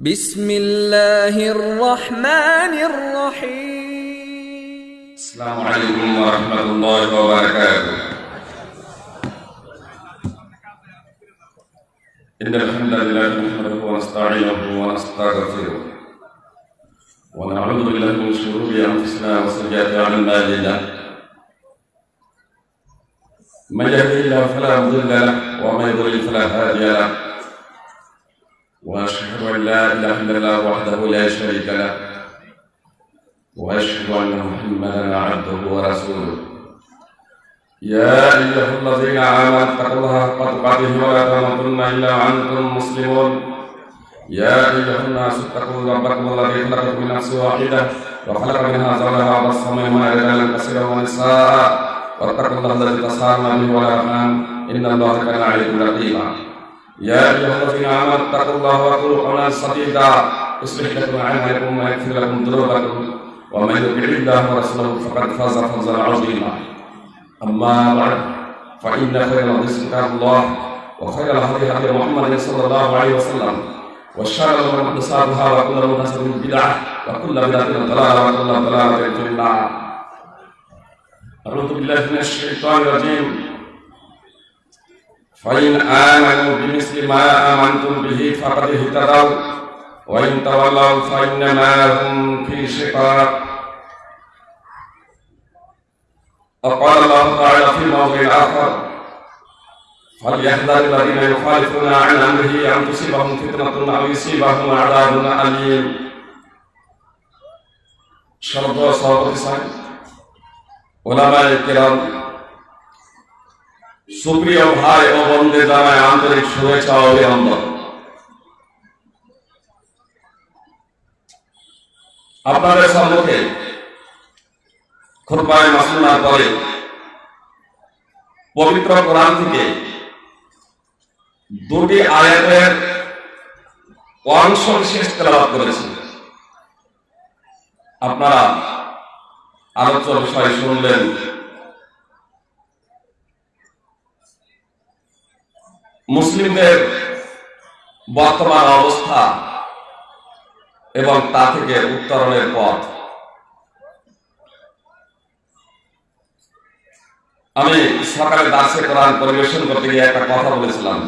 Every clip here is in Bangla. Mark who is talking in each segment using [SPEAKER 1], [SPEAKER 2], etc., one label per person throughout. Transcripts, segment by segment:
[SPEAKER 1] بسم الله الرحمن الرحيم.
[SPEAKER 2] السلام عليكم ورحمة الله وبركاته. إن الحمد لله نحمده ونستعينه ونستغفره. ونعوذ بالله من شرور أنفسنا وسيئات أعمالنا. من يهده الله فلا مضل له ومن يضلل فلا هادي له. وأشهد أن لا إله إلا الله وحده لا شريك له. وأشهد أن محمدا عبده ورسوله. يا أيها الذين آمنوا اتقوا الله حق تقاته ولا تموتن إلا وأنتم مسلمون. يا أيها الناس اتقوا ربكم الذي خلقكم من نفس واحدة وخلق منها زوجها وبص منهما رجالا كثيرا ونساء. واتقوا الله الذي تساءلون به والأرحام. إن الله كان عليكم رقيبا. يا أيها الذين آمنوا اتقوا الله وقولوا قولا سديدا. يصلح لكم أعمالكم ويغفر لكم ذنوبكم. ومن يطع الله ورسوله فقد فاز فوزا عظيما. أما بعد فإن خير الحديث كتاب الله وخير الهدي هدي محمد صلى الله عليه وسلم وشر الأمور محدثاتها وكل محدثة بدعة وكل بدعة ضلالة وكل ضلالة في النار. أعوذ بالله من الشيطان الرجيم. فإن آمنوا بمثل ما آمنتم به فقد اهتدوا. وإن تولوا فإنما هم في شقاق. وقال الله تعالى في موضع آخر فليحذر الذين يخالفون عن أمره أن تصيبهم فتنة أو يصيبهم عذاب أليم. شرط صوت الإسلام. علماء الكرام সুপ্রিয় ভাই ও বন্ধে জানায় আন্তরিক শুভেচ্ছা ও অভিনন্দন। আপনাদের সম্মুখে খুরবায় মাসুনার পরে পবিত্র কোরআন থেকে দুটি আয়াতের অংশ বিশেষ তেলাবাদ করেছি। আপনারা আলোচ্য বিষয় শুনলেন। মুসলিমদের বর্তমান অবস্থা এবং তা থেকে উত্তরণের পথ। আমি সকালে দাসে কোরআন পরিবেশন করতে গিয়ে একটা কথা বলেছিলাম।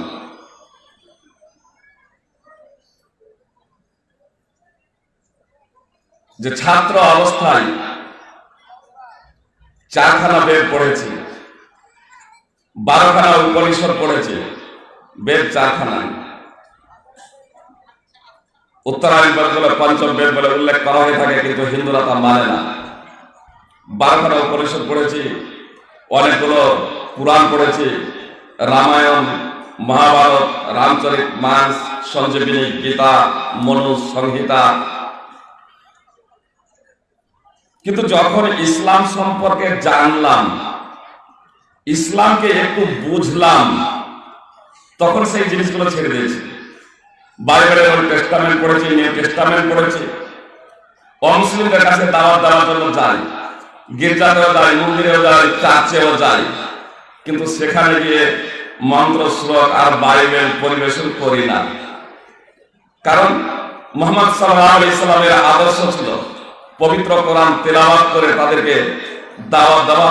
[SPEAKER 2] যে ছাত্র অবস্থায় চারখানা বেদ পড়েছি, বারোখানা উপনিষদ পড়েছে বেদ চারখানায় উত্তরায়ণ বলে পঞ্চম বেদ বলে উল্লেখ করা হয়ে থাকে, কিন্তু হিন্দুরা তা মানে না। বারোখানা উপনিষদ পড়েছি, অনেকগুলো পুরাণ পড়েছি, রামায়ণ, মহাভারত, রামচরিত মানস, সঞ্জীবিনী, গীতা, মনু, সংহিতা। কিন্তু যখন ইসলাম সম্পর্কে জানলাম, ইসলামকে একটু বুঝলাম তখন সেই জিনিসগুলো ছেড়ে দিয়েছে। বাইবেলের ওল্ড টেস্টামেন্ট পড়েছি নিউ টেস্টামেন্ট পড়েছি। অমুসলিমদের কাছে দাওয়াত দেওয়ার জন্য যাই গির্জাতেও যাই মন্দিরেও যায়, চার্চেও যাই কিন্তু সেখানে গিয়ে মন্ত্র শ্লোক আর বাইবেল পরিবেশন করি না। কারণ মোহাম্মদ সাল্লাহ ইসলামের আদর্শ ছিল, পবিত্র কোরআন তেলাওয়াত করে তাদেরকে দাওয়াত দেওয়া।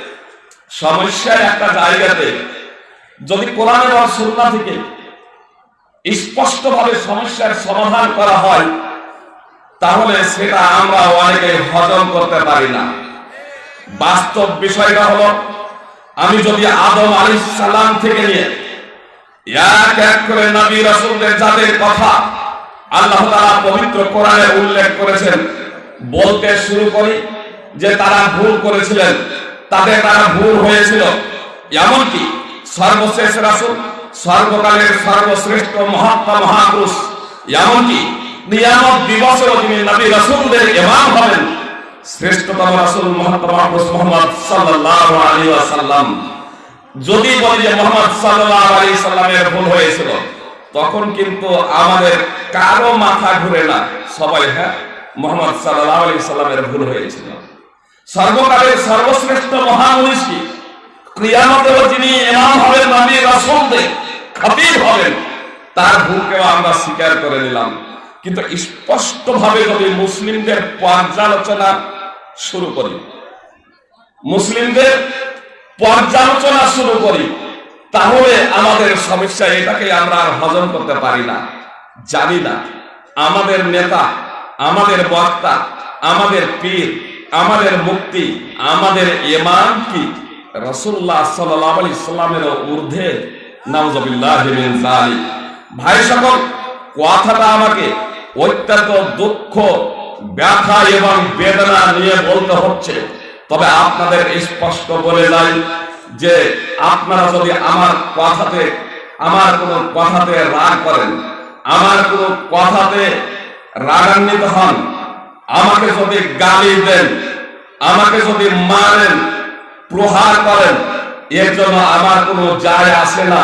[SPEAKER 2] সমস্যা একটা জায়গাতে যদি কোরআন এবং সুন্নাহ থেকে স্পষ্টভাবে সমস্যার সমাধান করা হয়, তাহলে সেটা আমরা অনেকে হজম করতে পারি না। বাস্তব বিষয়টা হলো, আমি যদি আদম আলী সালাম থেকে নিয়ে এক এক করে নবী রাসূলদের যাদের কথা আল্লাহ তাআলা পবিত্র কোরআনে উল্লেখ করেছেন, বলতে শুরু করি যে তারা ভুল করেছিলেন। তাদের দ্বারা ভুল হয়েছিল। এমনকি সর্বশেষ রাসূল, সর্বকালের সর্বশ্রেষ্ঠ মহাত্মা মহাপুরুষ, এমনকি নিয়ামত দিবসেও তিনি নবী রাসূলদের ইমাম হবেন। শ্রেষ্ঠতম রাসূল মুহাম্মদ মুহাম্মদ সাল্লাল্লাহু আলাইহি ওয়াসাল্লাম। যদি বলি যে মোহাম্মদ সাল্লাল্লাহু আলাইহি সাল্লামের ভুল হয়েছিল, তখন কিন্তু আমাদের কারও মাথা ঘুরে না। সবাই হ্যাঁ মোহাম্মদ সাল্লাল্লাহু আলাইহি সাল্লামের ভুল হয়েছিল। সর্বকালের সর্বশ্রেষ্ঠ মহামনীষী ক্রিয়ামতেও যিনি ইমাম হবেন নবী রাসূলদের খতিব হবেন, তার ভুলকেও আমরা স্বীকার করে নিলাম। কিন্তু স্পষ্টভাবে যদি মুসলিমদের পর্যালোচনা শুরু করি, মুসলিমদের পর্যালোচনা শুরু করি, তাহলে আমাদের সমস্যা এটাকে আমরা আর হজম করতে পারি না, জানি না। আমাদের নেতা, আমাদের বক্তা, আমাদের পীর আমাদের মুক্তি, আমাদের ইমাম কি? রসুল্লাহ সাল্লামের ঊর্ধ্বে ভাই সকল, কথাটা আমাকে অত্যন্ত দুঃখ, ব্যথা এবং বেদনা নিয়ে বলতে হচ্ছে। তবে আপনাদের স্পষ্ট বলে যাই যে আপনারা যদি আমার কথাতে, আমার কোনো কথাতে রাগ করেন, আমার কোনো কথাতে রাগান্বিত হন আমাকে যদি গালি দেন, আমাকে যদি মারেন, প্রহার করেন, এর জন্য আমার কোনো যায় আসে না।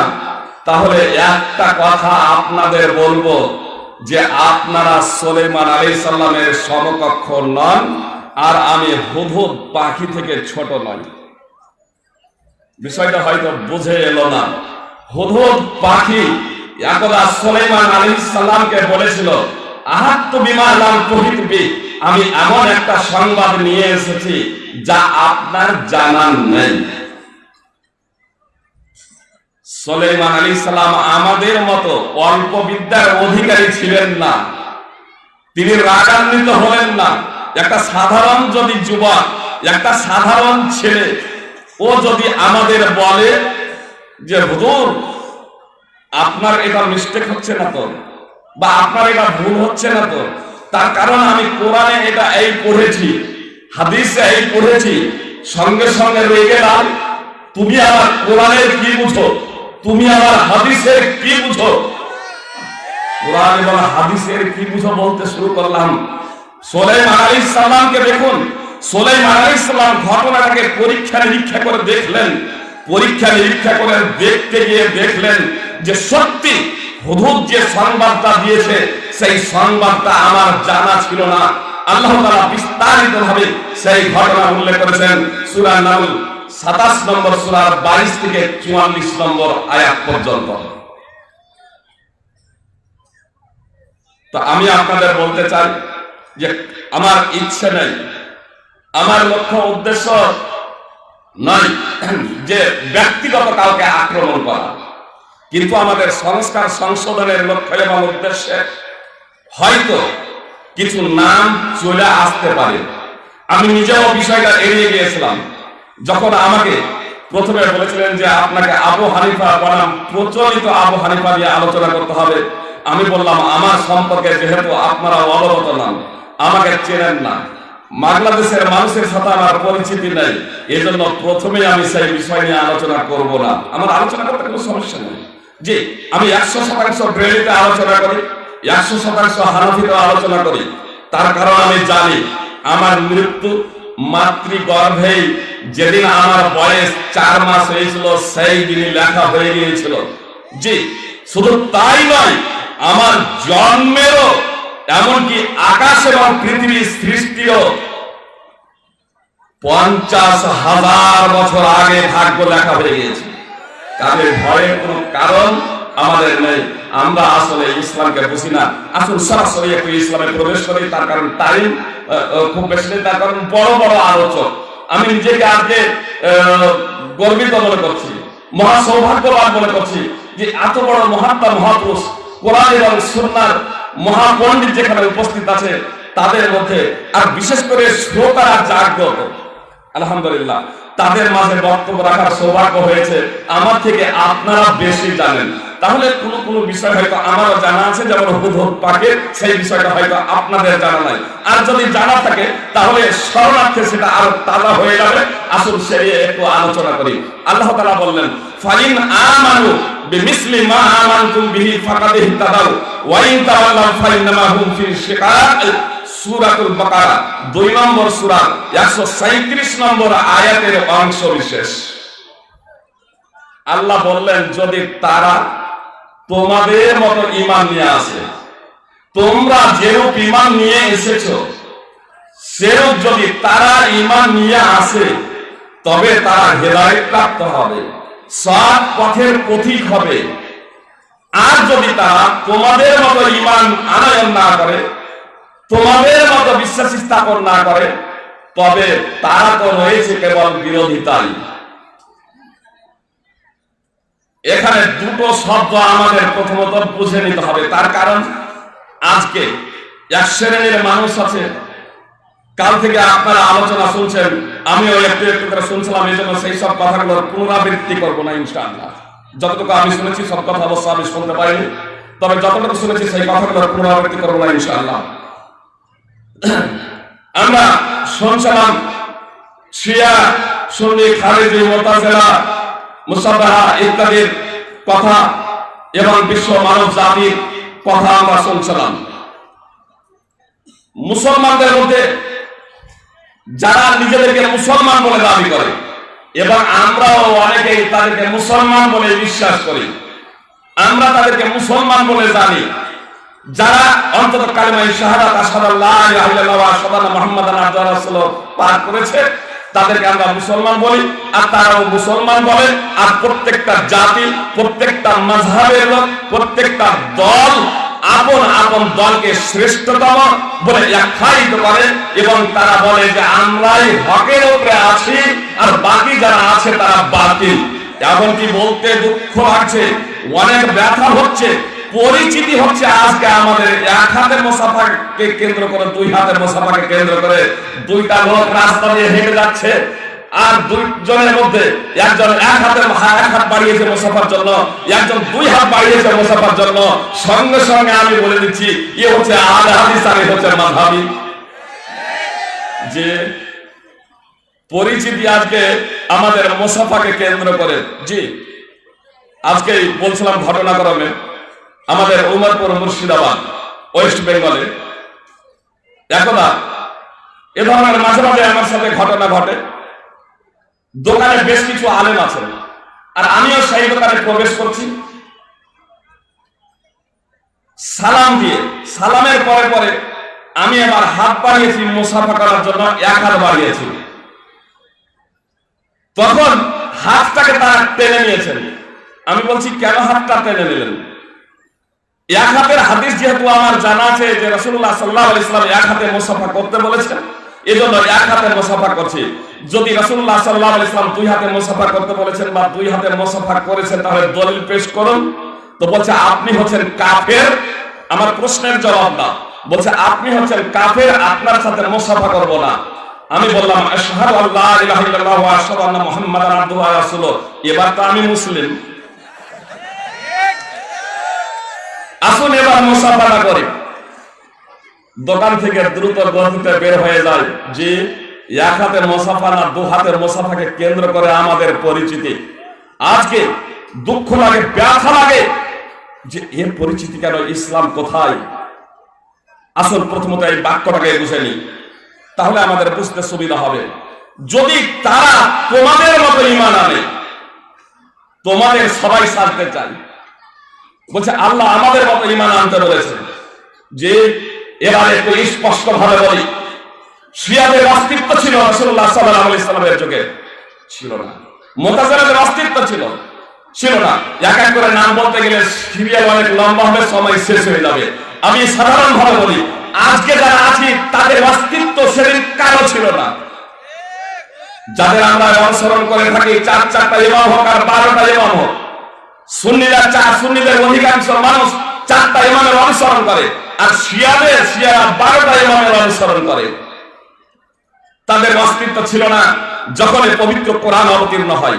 [SPEAKER 2] তাহলে একটা কথা আপনাদের বলব যে আপনারা সোলেমান আলী সাল্লামের সমকক্ষ নন আর আমি হুদহুদ পাখি থেকে ছোট নই। বিষয়টা হয়তো বুঝে এলো না। হুদহুদ পাখি একদা সোলেমান আলী সাল্লামকে বলেছিল আহাত্ম বিমা নাম প্রহিতবি আমি এমন একটা সংবাদ নিয়ে এসেছি যা আপনার জানান নেই। সোলেমান আলী সালাম আমাদের মতো অল্প বিদ্যার অধিকারী ছিলেন না। তিনি রাগান্বিত হলেন না। একটা সাধারণ যদি যুবক, একটা সাধারণ ছেলে, ও যদি আমাদের বলে যে, হুজুর, আপনার এটা মিস্টেক হচ্ছে না তো? বা আপনার এটা ভুল হচ্ছে না তো? তার কারণ আমি কোরআনে এটা এই পড়েছি, হাদিসে এই পড়েছি। সঙ্গে সঙ্গে রয়ে গেলাম তুমি আমার কোরআনের কি বুঝো? তুমি আমার হাদিসের কি বুঝো? কোরআন এবং হাদিসের কি বুঝো বলতে শুরু করলাম। সোলাইমান আলাইহিস সালামকে দেখুন, সোলাইমান আলাইহিস সালাম ঘটনাটাকে পরীক্ষা নিরীক্ষা করে দেখলেন। পরীক্ষা নিরীক্ষা করে দেখতে গিয়ে দেখলেন যে সত্যি হুদুদ যে সংবাদটা দিয়েছে সেই সংবাদটা আমার জানা ছিল না। আল্লাহ তাআলা বিস্তারিত ভাবে সেই ঘটনা উল্লেখ করেছেন। সূরা নামল সাতাশ নম্বর সূরার বাইশ থেকে চুয়াল্লিশ নম্বর আয়াত পর্যন্ত। আমি আপনাদের বলতে চাই যে আমার ইচ্ছে নেই, আমার লক্ষ্য উদ্দেশ্য নয় যে ব্যক্তিগত কাউকে আক্রমণ করা। কিন্তু আমাদের সংস্কার সংশোধনের লক্ষ্য এবং উদ্দেশ্যে হয়তো কিছু নাম চলে আসতে পারে। আমি নিজেও বিষয়টা এড়িয়ে গিয়েছিলাম। যখন আমাকে প্রথমে বলেছিলেন যে আপনাকে আবু হানিফা বনাম, প্রচলিত আবু হানিফা নিয়ে আলোচনা করতে হবে, আমি বললাম, আমার সম্পর্কে যেহেতু আপনারা অবগত নন, আমাকে চেনেন না। বাংলাদেশের মানুষের সাথে আমার পরিচিতি নেই এই জন্য প্রথমে আমি সেই বিষয় নিয়ে আলোচনা করব না। আমার আলোচনা করতে কোনো সমস্যা নেই। জি, আমি একশো শতাংশ ব্রেলিতে আলোচনা করি। একশো শতাংশ হানাফিতে আলোচনা করি। তার কারণ আমি জানি, আমার মৃত্যু মাতৃগর্ভেই যেদিন আমার বয়স চার মাস হয়েছিল, সেই দিনই লেখা হয়ে গিয়েছিল। জি, শুধু তাই নয়, আমার জন্মেরও, এমনকি আকাশ এবং পৃথিবীর সৃষ্টিও পঞ্চাশ হাজার বছর আগে ভাগ্য লেখা হয়ে গিয়েছে তাদের ভয়ের কোনো কারণ আমাদের নেই। আমরা আসলে ইসলামকে বুঝি না। আসলে সরাসরি একটু ইসলামে প্রবেশ করি। তার কারণ টাইম খুব বেশি নেই। তার কারণ বড় বড় আলোচক। আমি নিজেকে আজকে গর্বিত মনে করছি। মহা সৌভাগ্যবান মনে করছি যে এত বড় মহাত্মা, মহাপুরুষ কোরআন এবং সুন্নার মহাপণ্ডিত যেখানে উপস্থিত আছে, তাদের মধ্যে আর বিশেষ করে শ্রোতারা জাগ্রত। আলহামদুলিল্লাহ। তাদের মাঝে বক্তব্য রাখার সৌভাগ্য হয়েছে। আমার থেকে আপনারা বেশি জানেন। তাহলে কোন কোন বিষয় হয়তো আমারও জানা আছে, যেমন পাকে সেই বিষয়টা হয়তো আপনাদের জানা নাই। আর যদি জানা থাকে, তাহলে শরণার্থে সেটা আরও তাজা হয়ে যাবে। আসুন সে একটু আলোচনা করি। আল্লাহ তাআলা বললেন, ফাইন আমানু বিমিসলি মা আমানতুম বিহি ফাকাদ ইহতাদাউ ওয়াইন তাওয়াল্লাউ ফাইন্নামা হুম ফি শিকাক সূরাতুল বাকারা। নম্বর সূরা 137 নম্বর আয়াতের অংশ বিশেষ। আল্লাহ বললেন, যদি তারা তোমাদের মতো ঈমান নিয়ে আসে। তোমরা যেরূপ ঈমান নিয়ে এসেছ, সেরূপ যদি তারা ইমান নিয়ে আসে, তবে তারা হেদায়েত প্রাপ্ত হবে, সৎ পথের পথিক হবে। আর যদি তারা তোমাদের মতো ঈমান আনয়ন না করে, তোমাদের মতো বিশ্বাস স্থাপন না করে, তবে তারা তো রয়েছে কেবল বিরোধিতাই এখানে দুটো শব্দ আমাদের প্রথমত বুঝে নিতে হবে। তার কারণ, আজকে এক শ্রেণির মানুষ আছে, কাল থেকে আপনারা আলোচনা শুনছেন, আমিও একটু একটু করে শুনছিলাম এই জন্য সেই সব কথাগুলোর পুনরাবৃত্তি করব না, ইনশাআল্লাহ। যতটুকু আমি শুনেছি, সব কথা অবশ্য আমি শুনতে পারিনি তবে যতটুকু শুনেছি, সেই কথাগুলোর পুনরাবৃত্তি করব না, ইনশাআল্লাহ। আমরা শুনছিলাম, শিয়া, সুন্নি, খারেজি, মোতাজেলা মুসাবাহা ইত্যাদির কথা এবং বিশ্ব মানব জাতির কথা আমরা শুনছিলাম। মুসলমানদের মধ্যে যারা নিজেদেরকে মুসলমান বলে দাবি করে, এবং আমরাও তাদেরকে মুসলমান বলে বিশ্বাস করি, আমরা তাদেরকে মুসলমান বলে জানি। যারা অন্তত কালিমাই শাহাদাত আবদুহু ওয়া রাসূলুহু পাঠ করেছে তাদেরকে আমরা মুসলমান বলি, আর তারাও মুসলমান বলে, আর প্রত্যেকটা জাতি, প্রত্যেকটা মাযহাবের লোক, প্রত্যেকটা দল, আপন আপন দলকে শ্রেষ্ঠতম বলে আখ্যায়িত করে, এবং তারা বলে যে আমরাই হকের উপরে আছি, আর বাকি যারা আছে তারা বাতিল। এমনকি বলতে দুঃখ আছে অনেক ব্যথা হচ্ছে পরিচিতি হচ্ছে আজকে আমাদের এক হাতের মোসাফাকে কেন্দ্র করে, দুই হাতের মোসাফাকে কেন্দ্র করে দুইটা লোক রাস্তা দিয়ে হেঁটে যাচ্ছে আর দুইজনের মধ্যে একজন এক হাতের এক হাত বাড়িয়েছে মোসাফার জন্য, একজন দুই হাত বাড়িয়েছে মোসাফার জন্য। সঙ্গে সঙ্গে আমি বলে দিচ্ছি, এ হচ্ছে আল হাদিস, আর হচ্ছে মাধাবি যে পরিচিতি আজকে আমাদের মোসাফাকে কেন্দ্র করে, জি আজকে বলছিলাম ঘটনাক্রমে। আমাদের উমরপুর মুর্শিদাবাদ, ওয়েস্ট বেঙ্গলে। একদা এ ধরনের মাঝে মাঝে আমার সাথে ঘটনা ঘটে। দোকানে বেশ কিছু আলেম আছেন আর আমিও সেই দোকানে প্রবেশ করছি। সালাম দিয়ে, সালামের পরে পরে আমি আমার হাত বাড়িয়েছি মুসাফা করার জন্য, এক হাত বাড়িয়েছি। তখন হাতটাকে তারা টেনে নিয়েছেন। আমি বলছি, কেন হাতটা টেনে নিলেন? এক হাতের হাদিস যেহেতু আমার জানা আছে যে রসুল্লাহ সাল্লাহ ইসলাম এক হাতে মুসাফা করতে বলেছেন, এজন্য এক হাতে মুসাফা করছি। যদি রসুল্লাহ সাল্লাহ ইসলাম দুই হাতে মুসাফা করতে বলেছেন বা দুই হাতে মুসাফা করেছেন তাহলে দলিল পেশ করুন। তো বলছে, আপনি হচ্ছেন কাফের? আমার প্রশ্নের জবাব না বলছে, আপনি হচ্ছেন কাফের, আপনার সাথে মুসাফা করব না। আমি বললাম, আশহাদু আল্লাহ ইলাহা ইল্লাল্লাহ ওয়া আশহাদু আন্না মুহাম্মাদান আবদুহু ওয়া রাসূলুহু। এবার তো আমি মুসলিম। আসুন এবার মুসাফাটা করি। দোকান থেকে দ্রুত গতিতে বের হয়ে যায় যে এক হাতের মোসাফানা দু হাতের মোসাফাকে কেন্দ্র করে আমাদের পরিচিতি। আজকে দুঃখ লাগে, ব্যথা লাগে যে এর পরিচিতি কেন, ইসলাম কোথায়? আসল প্রথমত এই বাক্যটাকে বুঝে নি তাহলে আমাদের বুঝতে সুবিধা হবে। যদি তারা তোমাদের মতো ইমান আনে, তোমাদের সবাই সাজতে চায়। বলছে, আল্লাহ আমাদের মতো ইমান আনতে বলেছে। যে এবার একটু স্পষ্ট ভাবে বলি, শিয়াদের অস্তিত্ব ছিল রসুল্লাহ সাল্লাহ ইসলামের যুগে। ছিল না। মোতাজারের অস্তিত্ব ছিল। ছিল না। এক এক করে নাম বলতে গেলে সিরিয়াল অনেক লম্বা হবে, সময় শেষ হয়ে যাবে। আমি সাধারণ ভাবে বলি, আজকে যারা আছি, তাদের অস্তিত্ব সেদিন কারও ছিল না। যাদের আমরা অনুসরণ করে থাকি, চার চারটা ইমাম হোক আর বারোটা ইমাম হোক সুন্নিরা চার সুন্নিদের অধিকাংশ মানুষ চারটা ইমামের অনুসরণ করে। আর শিয়াদের, শিয়ারা বারোটা ইমামের অনুসরণ করে। তাদের অস্তিত্ব ছিল না যখন পবিত্র কোরআন অবতীর্ণ হয়।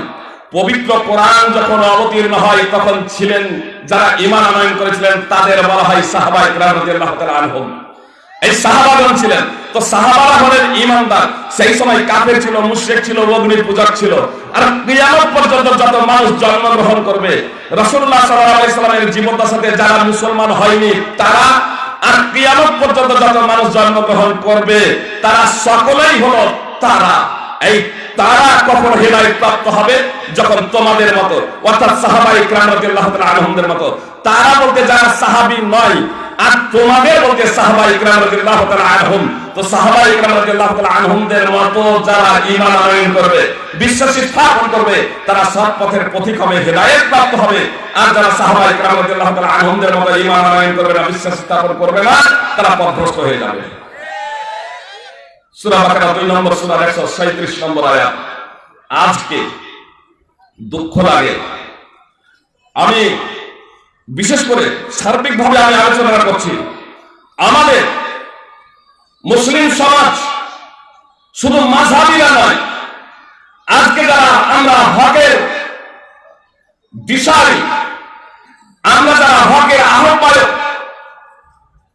[SPEAKER 2] পবিত্র কোরআন যখন অবতীর্ণ হয়, তখন ছিলেন যারা ইমান আনয়ন করেছিলেন, তাদের বলা হয় সাহাবা ইকরাম রাদিয়াল্লাহু তাআলা আনহুম। এই সাহাবাগণ ছিলেন? তো সাহাবারা হলেন ইমানদার। সেই সময় কাফের ছিল, মুশরিক ছিল অগ্নি পূজক ছিল। আর কিয়ামত পর্যন্ত যত মানুষ জন্মগ্রহণ করবে, রাসূলুল্লাহ সাল্লাল্লাহু আলাইহি সাল্লামের জীবদ্দশাতে যারা মুসলমান হয়নি, তারা আর কিয়ামত পর্যন্ত যত মানুষ জন্মগ্রহণ করবে, তারা সকলেই হলো তারা। এই তারা কখন হেদায়েত প্রাপ্ত হবে যখন তোমাদের মতো, অর্থাৎ সাহাবা ইকরাম রাদিয়াল্লাহু তাআলা আনহুমদের মতো। তারা বলতে যারা সাহাবী নয়, আর তোমাদের বলতে সাহাবা ইকরাম রাদিয়াল্লাহু আনহুম, তো সাহাবা ইকরাম রাদিয়াল্লাহু আনহুমদের মতো যারা ঈমান আনয়ন করবে, বিশ্বাসী স্থাপন করবে, তারা সৎ পথের পথিক হবে প্রাপ্ত হবে। আর যারা সাহাবা আনহুমদের মতো আনয়ন করবে না, বিশ্বাস স্থাপন করবে না, তারা পথভ্রষ্ট হয়ে যাবে। সূরা বাকারা 2 নম্বর, সূরা 137 নম্বর আজকে দুঃখ লাগে। আমি বিশেষ করে সার্বিকভাবে আমি আলোচনা করছি। আমাদের মুসলিম সমাজ শুধু মাঝাবিরা নয়, আজকে যারা আমরা হকের দিশারি, আমরা যারা হকের আহ্বায়ক,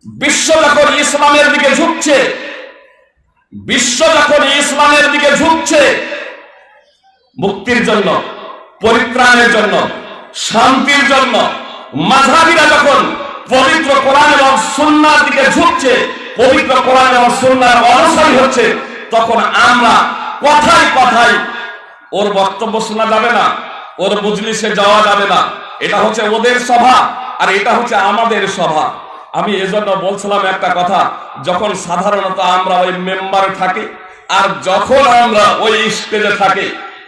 [SPEAKER 2] বিশ্ব যখন ইসলামের দিকে ঝুঁকছে, বিশ্ব ইসলামের দিকে ঝুঁকছে, মুক্তির জন্য, পরিত্রাণের জন্য, শান্তির জন্য মাঝাবিরা যখন পবিত্র কোরআন এবং সুন্নার দিকে ঝুঁকছে, পবিত্র কোরআন এবং সুন্নার অনুসারী হচ্ছে, তখন আমরা কথায় কথায় ওর বক্তব্য শোনা যাবে না, ওর বুজলিসে যাওয়া যাবে না। এটা হচ্ছে ওদের সভা আর এটা হচ্ছে আমাদের সভা আমি এজন্য বলছিলাম একটা কথা, যখন সাধারণত আমরা ওই মেম্বারে থাকি, আর যখন আমরা ওই স্টেজে থাকি,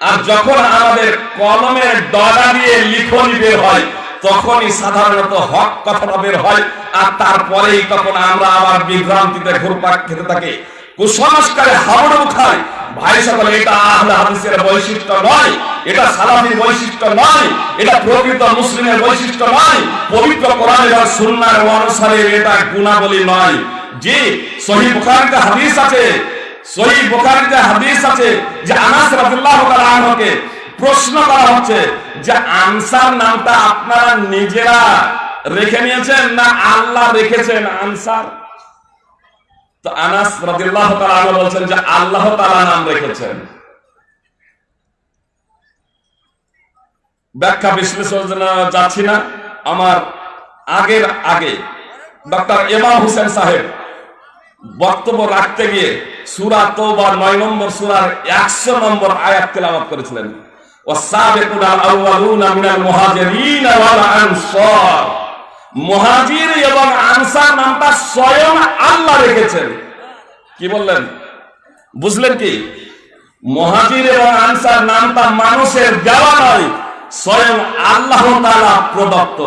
[SPEAKER 2] আর যখন আমাদের কলমের ডলা দিয়ে লিখনি বের হয় তখনই সাধারণত হক কথাটা বের হয় আর তারপরেই তখন আমরা আবার বিভ্রান্তিতে ঘুরপাক খেতে থাকি। কুসংস্কারে হাবড় খায় ভাই সকল, এটা আহলে হাদিসের বৈশিষ্ট্য নয়। এটা সালাফির বৈশিষ্ট্য নয়। এটা প্রকৃত মুসলিমের বৈশিষ্ট্য নয়। পবিত্র কোরআন এবং সুন্নাহর অনুসারে এটা গুণাবলী নয়। জি সহিহ বুখারীতে হাদিস আছে। সহিহ বুখারীতে হাদিস আছে যে আনাস রাদিয়াল্লাহু তাআলা আনহুকে প্রশ্ন করা হচ্ছে যে আনসার নামটা আপনারা নিজেরা রেখে নিয়েছেন না আল্লাহ রেখেছেন আনসার? তো আনাস রাদিয়াল্লাহু তাআলা বলছেন যে আল্লাহ তাআলা নাম রেখেছেন। ব্যাখ্যা বিশ্লেষণ যাচ্ছি না। আমার আগের আগে ডক্টর ইমাম হোসেন সাহেব বক্তব্য রাখতে গিয়ে সূরা তওবা 9 নম্বর সূরার 100 নম্বর আয়াত তেলাওয়াত করেছিলেন। মুহাজির এবং আনসার নামটা স্বয়ং আল্লাহ রেখেছেন। কি বললেন? বুঝলেন কি? এবং আনসার নামটা মানুষের দেওয়া নয়, স্বয়ং আল্লাহ প্রদত্ত।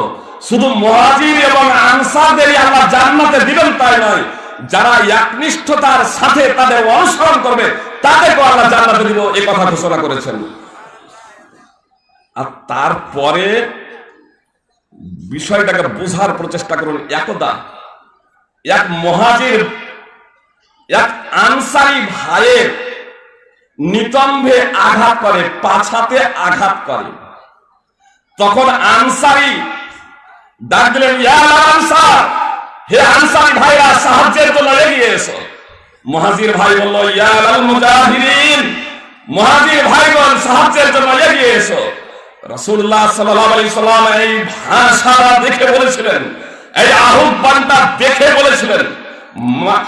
[SPEAKER 2] শুধু মুহাজির এবং আনসারদেরই আল্লাহ জান্নাতে দিবেন তাই নয়, যারা একনিষ্ঠতার সাথে তাদের অনুসরণ করবে তাদেরকে আল্লাহ জান্নাতে দিব কথা ঘোষণা করেছেন। আর তারপরে বিষয়টাকে বোঝার প্রচেষ্টা করুন একদা। এক মহাজির, এক আনসারি ভাইয়ের নিতম্ভে আঘাত করে, পাছাতে আঘাত করে। তখন আনসারি ডাকলেন আনসার, হে আনসারি ভাইরা, সাহায্যের জন্য এগিয়ে এসো। মহাজির ভাই বলল, ইয়া আল মুজাহিরিন মহাজির ভাইগণ, সাহায্যের জন্য এগিয়ে এসো। রাসূলুল্লাহ সাল্লাল্লাহু আলাইহি সাল্লাম এই ভাষাটা দেখে বলেছিলেন, এই আহ্বানটা দেখে বলেছিলেন, মা-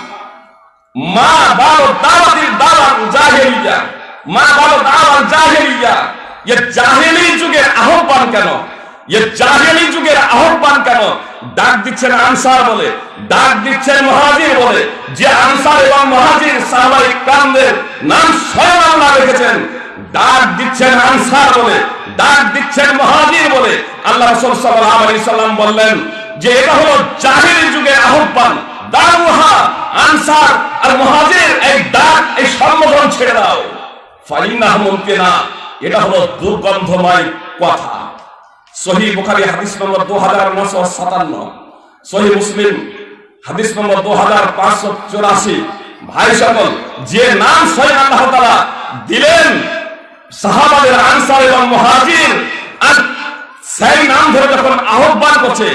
[SPEAKER 2] মা দাওয়াতির দাওয়াত জাহেলিয়া, মা বালো দাওয়াত জাহেলিয়া, এ জাহেলি যুগের আহ্বান কেন? এ জাহেলি যুগের আহ্বান কেন? ডাক দিচ্ছেন আনসার বলে, ডাক দিচ্ছেন মহাজির বলে, যে আনসার এবং মহাজির সাহাবাই কামদের নাম স্বয়ং আল্লাহ রেখেছেন। ডাক দিচ্ছেন আনসার বলে, ডাক দিচ্ছেন মহাজির বলে। আল্লাহ রাসূল সাল্লাল্লাহু আলাইহি সাল্লাম বললেন যে, এটা হলো জাহেলি যুগের আহ্বান। দারুহা আনসার আর মহাজির, এই ডাক, এই সম্বোধন ছেড়ে দাও। ফাইনাহ মুমকিনা এটা হলো দুর্গন্ধময় কথা। সহি বুখারী হাদিস নম্বর 2957 সহি মুসলিম হাদিস নম্বর 2584 ভাই সকল, যে নাম স্বয়ং আল্লাহ তাআলা দিলেন সাহাবাদের আনসার এবং মুহাজির, আর সেই নাম ধরে যখন আহ্বান করছে,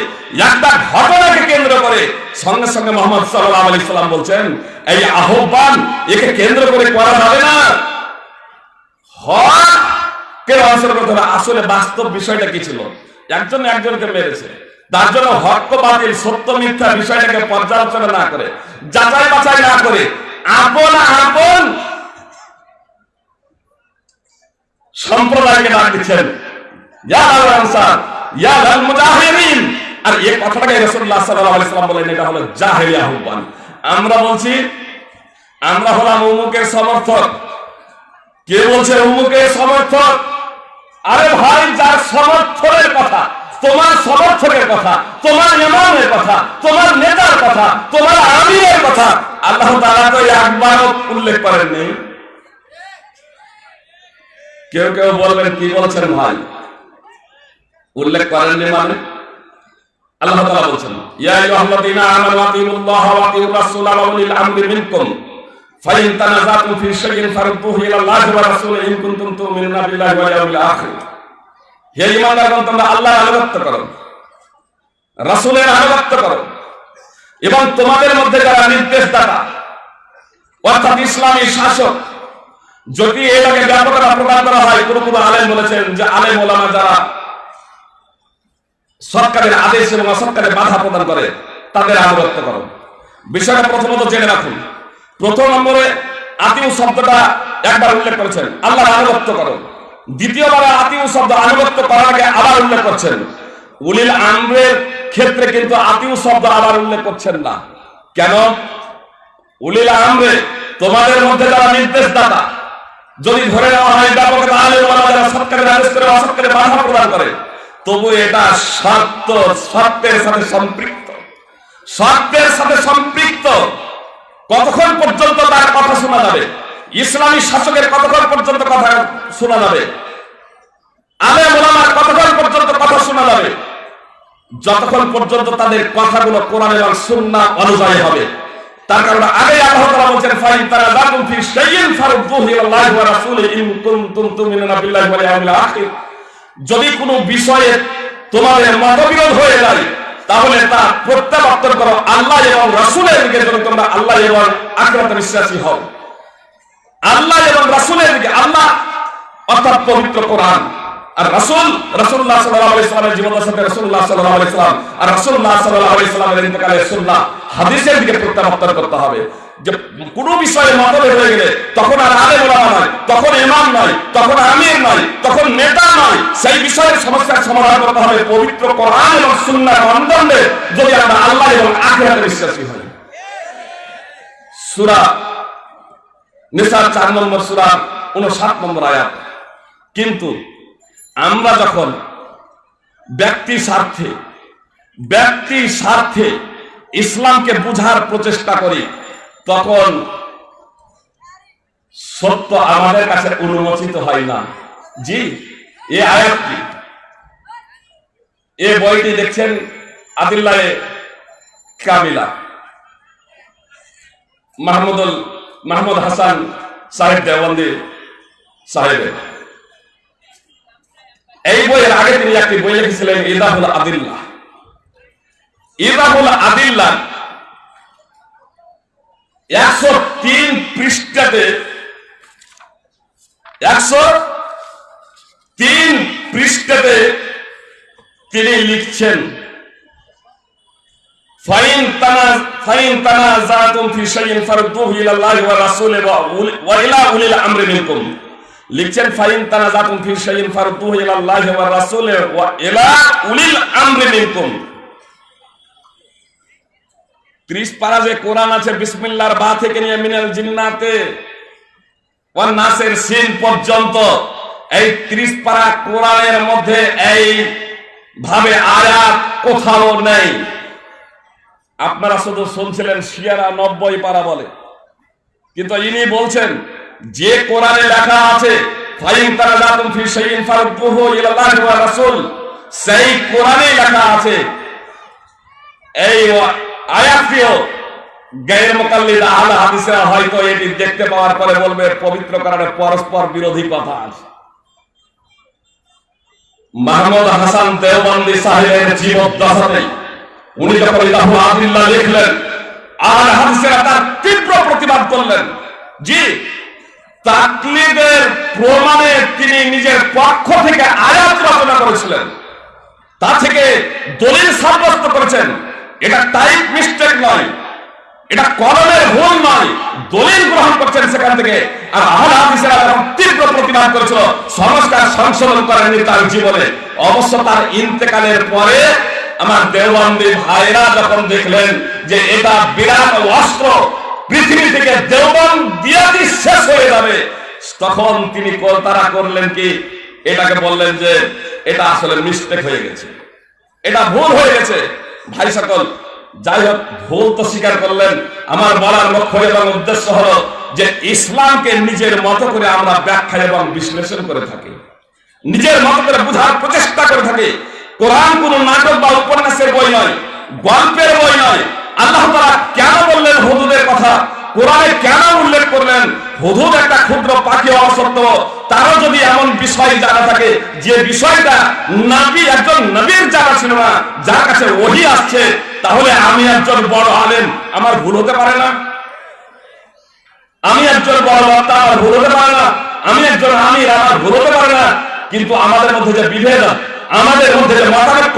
[SPEAKER 2] একটা ঘটনাকে কেন্দ্র করে সঙ্গে সঙ্গে মোহাম্মদ সাল্লাল্লাহু আলাইহি সাল্লাম বলছেন, এই আহ্বান একে কেন্দ্র করে করা যাবে না। আসলে বাস্তব বিষয়টা কি ছিল? একজন একজনকে মেরেছে। তার জন্য হক বাতিল, সত্য মিথ্যা বিষয়টাকে পর্যালোচনা না করে যাচাই বাছাই না করে আপন আপন সম্প্রদায়কে ডাক দিচ্ছেন। আর এই কথাটাকে আলাইহি সাল্লাম বলেন এটা হলো জাহেলিয়া আহ্বান। আমরা বলছি, আমরা হলাম উমুকের সমর্থক। কে বলছে উমুকের সমর্থক? আরে ভাই, যার সমর্থনের কথা, তোমার সমর্থকের কথা, তোমার ইমামের কথা, তোমার নেতার কথা, তোমার আমিরের কথা, আল্লাহ তাআলা তো একবারও উল্লেখ করেননি। কেউ কেউ বলবেন, কি বলছেন ভাই? উল্লেখ করেননি মানে? আল্লাহ তাআলা বলছেন, ইয়া আইয়ুহাল্লাযীনা আমানু আতিউল্লাহ ওয়া আতিউর রাসূলা ওয়া উলিল আমরি মিনকুম। ফাইন তানাযাতুম ফি শাইইন ফারুদ্দুহু ইলাল্লাহি ওয়া রাসূলিহি ইন কুনতুম তু'মিনুনা বিল্লাহি ওয়াল ইয়াউমিল আখির। হে তোমরা আল্লাহর আনুগত্য করো। রাসূলের আনুগত্য করো। এবং তোমাদের মধ্যে যারা নির্দেশদাতা, অর্থাৎ ইসলামী শাসক যদি এটাকে ব্যাপকতা প্রদান করা হয় কোন কোন আলেম বলেছেন যে আলেম ওলামা যারা সরকারের আদেশ এবং অসরকারের বাধা প্রদান করে, তাদের আনুগত্য করো। বিষয়টা প্রথমত জেনে রাখুন। প্রথম নম্বরে আতিউ শব্দটা একবার উল্লেখ করেছেন, আল্লাহর আনুগত্য করো। দ্বিতীয়বার আতিউ শব্দ আনুগত্য করার আগে আবার উল্লেখ করছেন। উলিল আমরের ক্ষেত্রে কিন্তু আতিউ শব্দ আবার উল্লেখ করছেন না। কেন? উলিল আমরে তোমাদের মধ্যে যারা নির্দেশদাতা যদি ধরে নেওয়া হয় ব্যাপকতা আলে ওলামা সরকারের আদেশ করে অসরকারের বাধা প্রদান করে। তবু এটা শর্ত শর্তের সাথে সম্পৃক্ত। শর্তের সাথে সম্পৃক্ত কতক্ষণ পর্যন্ত তার কথা শোনা যাবে? ইসলামী শাসকের কতক্ষণ পর্যন্ত কথা শোনা যাবে? আলে মোলামার কতক্ষণ পর্যন্ত কথা শোনা যাবে? যতক্ষণ পর্যন্ত তাদের কথাগুলো কোরআন এবং সুন্না অনুযায়ী হবে। তার কারণে আগে আল্লাহ যদি কোনো বিষয়ে তোমাদের মতবিরোধ হয়ে যায়, তাহলে তা প্রত্যাবর্তন করো আল্লাহ এবং রাসূলের দিকে, যেন তোমরা আল্লাহ এবং আখিরাতে বিশ্বাসী হও। আল্লাহ এবং রাসূলের দিকে আল্লাহ অর্থাৎ পবিত্র কোরআন। আর রাসূল, রাসূলুল্লাহ সাল্লাল্লাহু আলাইহি রাসূলুল্লাহ সাল্লাল্লাহু আর রাসূলুল্লাহ সাল্লাল্লাহু আলাইহি সুন্নাহ হাদিসের দিকে প্রত্যাবর্তন করতে হবে। যে কোনো বিষয়ে মতভেদ হয়ে গেলে তখন আর আলেম ওলামা নয় তখন ইমাম নয় তখন আমির নয় তখন নেতা নয় সেই বিষয়ের সমস্যার সমাধান করতে হবে পবিত্র কোরআন এবং সুন্নাহর মানদণ্ডে যদি আমরা আল্লাহ এবং আখিরাতে বিশ্বাসী হই। সূরা নিসার চার নম্বর, সূরা 59 নম্বর আয়াত। কিন্তু আমরা যখন ব্যক্তি স্বার্থে ব্যক্তি স্বার্থে ইসলামকে বুঝার প্রচেষ্টা করি, তখন সত্য আমাদের কাছে অনুমোচিত হয় না। জি, এ আয়াতটি। এ বইটি দেখছেন আদিল্লাহে কামিলা মাহমুদুল, মাহমুদ হাসান সাহেব দেওবন্দি সাহেবের। এই বইয়ের আগে তিনি একটি বই লিখেছিলেন, ইদাহুল আদিল্লাহ। ইদাহুল আদিল্লাহ একশো তিন পৃষ্ঠাতে, একশো তিন পৃষ্ঠাতে তিনি লিখছেন, ফাইন তানা ফাইন তানা জাতুম ফি শাইইন ফারুদ্দুহু ইলা আল্লাহি ওয়া রাসূলি ওয়া ইলা উলিল লিখছেন, ফাইন তানা জাতুম ফি শাইইন ফারুদ্দুহু ইলা আল্লাহি ওয়া রাসূলি ওয়া ইলা উলিল আমরি মিনকুম। ত্রিশ পারা যে কোরআন আছে, বিসমিল্লার বা থেকে নিয়ে মিনাল জিন্নাতে নাসের সিন পর্যন্ত, এই ত্রিশ পারা কোরআনের মধ্যে এই ভাবে আয়াত কোথাও নেই। আপনারা শুধু শুনছিলেন শিয়ারা নব্বই পারা বলে, কিন্তু ইনি বলছেন যে কোরআনে লেখা আছে, ফাইন তারা জাতুম ফি শাইইন ফারুদ্দুহু ইলাল্লাহি ওয়া রাসূল, সেই কোরআনে লেখা আছে, এই আয়াতটিও গায়ের মোকাল্লিদ আহলে হাদিসরা হয়তো এটি দেখতে পাওয়ার পরে বলবে, পবিত্র কোরআনে পরস্পর বিরোধী কথা আছে। মাহমুদ হাসান দেওবন্দি সাহেবের জীবদ্দশাতে উনি যখন ইলাহু আদিল্লাহ লিখলেন, আহলে হাদিসেরা তার তীব্র প্রতিবাদ করলেন, জি তাকলিদের প্রমাণে তিনি নিজের পক্ষ থেকে আয়াত রচনা করেছিলেন। তা থেকে দলিল সাব্যস্ত করেছেন। এটা টাইপ মিস্টেক নয়। এটা কলমের ভুল নয়। দলিল গ্রহণ করছেন সেখান থেকে। আর আহল হাদিসেরা যখন তীব্র প্রতিবাদ করেছিল। সংস্কার সংশোধন করেননি তার জীবনে। অবশ্য তার ইন্তেকালের পরে আমার দেওবন্দি ভাইরা যখন দেখলেন যে এটা বিরাট অস্ত্র পৃথিবী থেকে দেওবন্দ দিয়াদি শেষ হয়ে যাবে। তখন তিনি কল- তারা করলেন কি? এটাকে বললেন যে, এটা আসলে মিস্টেক হয়ে গেছে। এটা ভুল হয়ে গেছে। ভাই সকল, যাই হোক, ভুল তো স্বীকার করলেন। আমার বলার লক্ষ্য এবং উদ্দেশ্য হলো যে ইসলামকে নিজের মতো করে আমরা ব্যাখ্যা এবং বিশ্লেষণ করে থাকি। নিজের মতো করে বোঝার প্রচেষ্টা করে থাকি। কোরআন কোন নাটক বা উপন্যাসের বই নয়, গল্পের বই নয় আল্লাহ তাআলা কেন বললেন হুদুদের কথা? কোরআনে কেন উল্লেখ করলেন? হুদুদ একটা ক্ষুদ্র পাখি হওয়া তারও যদি এমন বিষয় জানা থাকে, যে বিষয়টা নবী, একজন নবীর জানা ছিল না, যার কাছে ওহি আসছে, তাহলে আমি একজন বড় আলেম, আমার ভুল হতে পারে না? আমি একজন বড় বক্তা, আমার ভুল হতে পারে না? আমি একজন আমির, আমার ভুল হতে পারে না? কিন্তু আমাদের মধ্যে যে বিভেদ, আমাদের মধ্যে যে মতানৈক্য,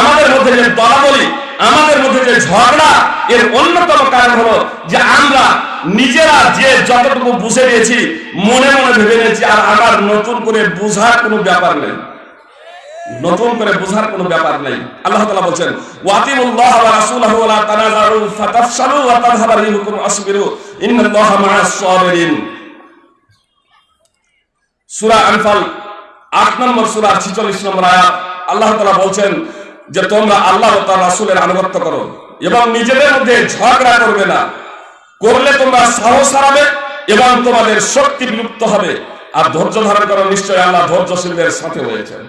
[SPEAKER 2] আমাদের মধ্যে যে দলাদলি আমাদের মধ্যে যে ঝগড়া, এর অন্যতম কারণ হলো যে আমরা নিজেরা যে যতটুকু বুঝে নিয়েছি, মনে মনে ভেবে নিয়েছি, আর আমার নতুন করে বুঝার কোনো ব্যাপার নেই। নতুন করে বোঝার কোনো ব্যাপার নেই। আল্লাহ তাআলা বলছেন ওয়াতিমুল্লাহ ওয়া রাসূলহু ওয়া লা তানাজারু ফাতাফশালু ওয়া রিহুকুম আসবিরু ইন্নাল্লাহা মা'আস সাবিরিন। সূরা আনফাল 8 নম্বর সূরা 46 নম্বর আয়াত, আল্লাহ তাআলা বলছেন যে তোমরা আল্লাহ তার রাসূলের আনুগত্য করো এবং নিজেদের মধ্যে ঝগড়া করবে না। করলে তোমরা সাহস হারাবে এবং তোমাদের শক্তি বিলুপ্ত হবে। আর ধৈর্য ধারণ করো নিশ্চয় আল্লাহ ধৈর্যশীলদের সাথে হয়েছেন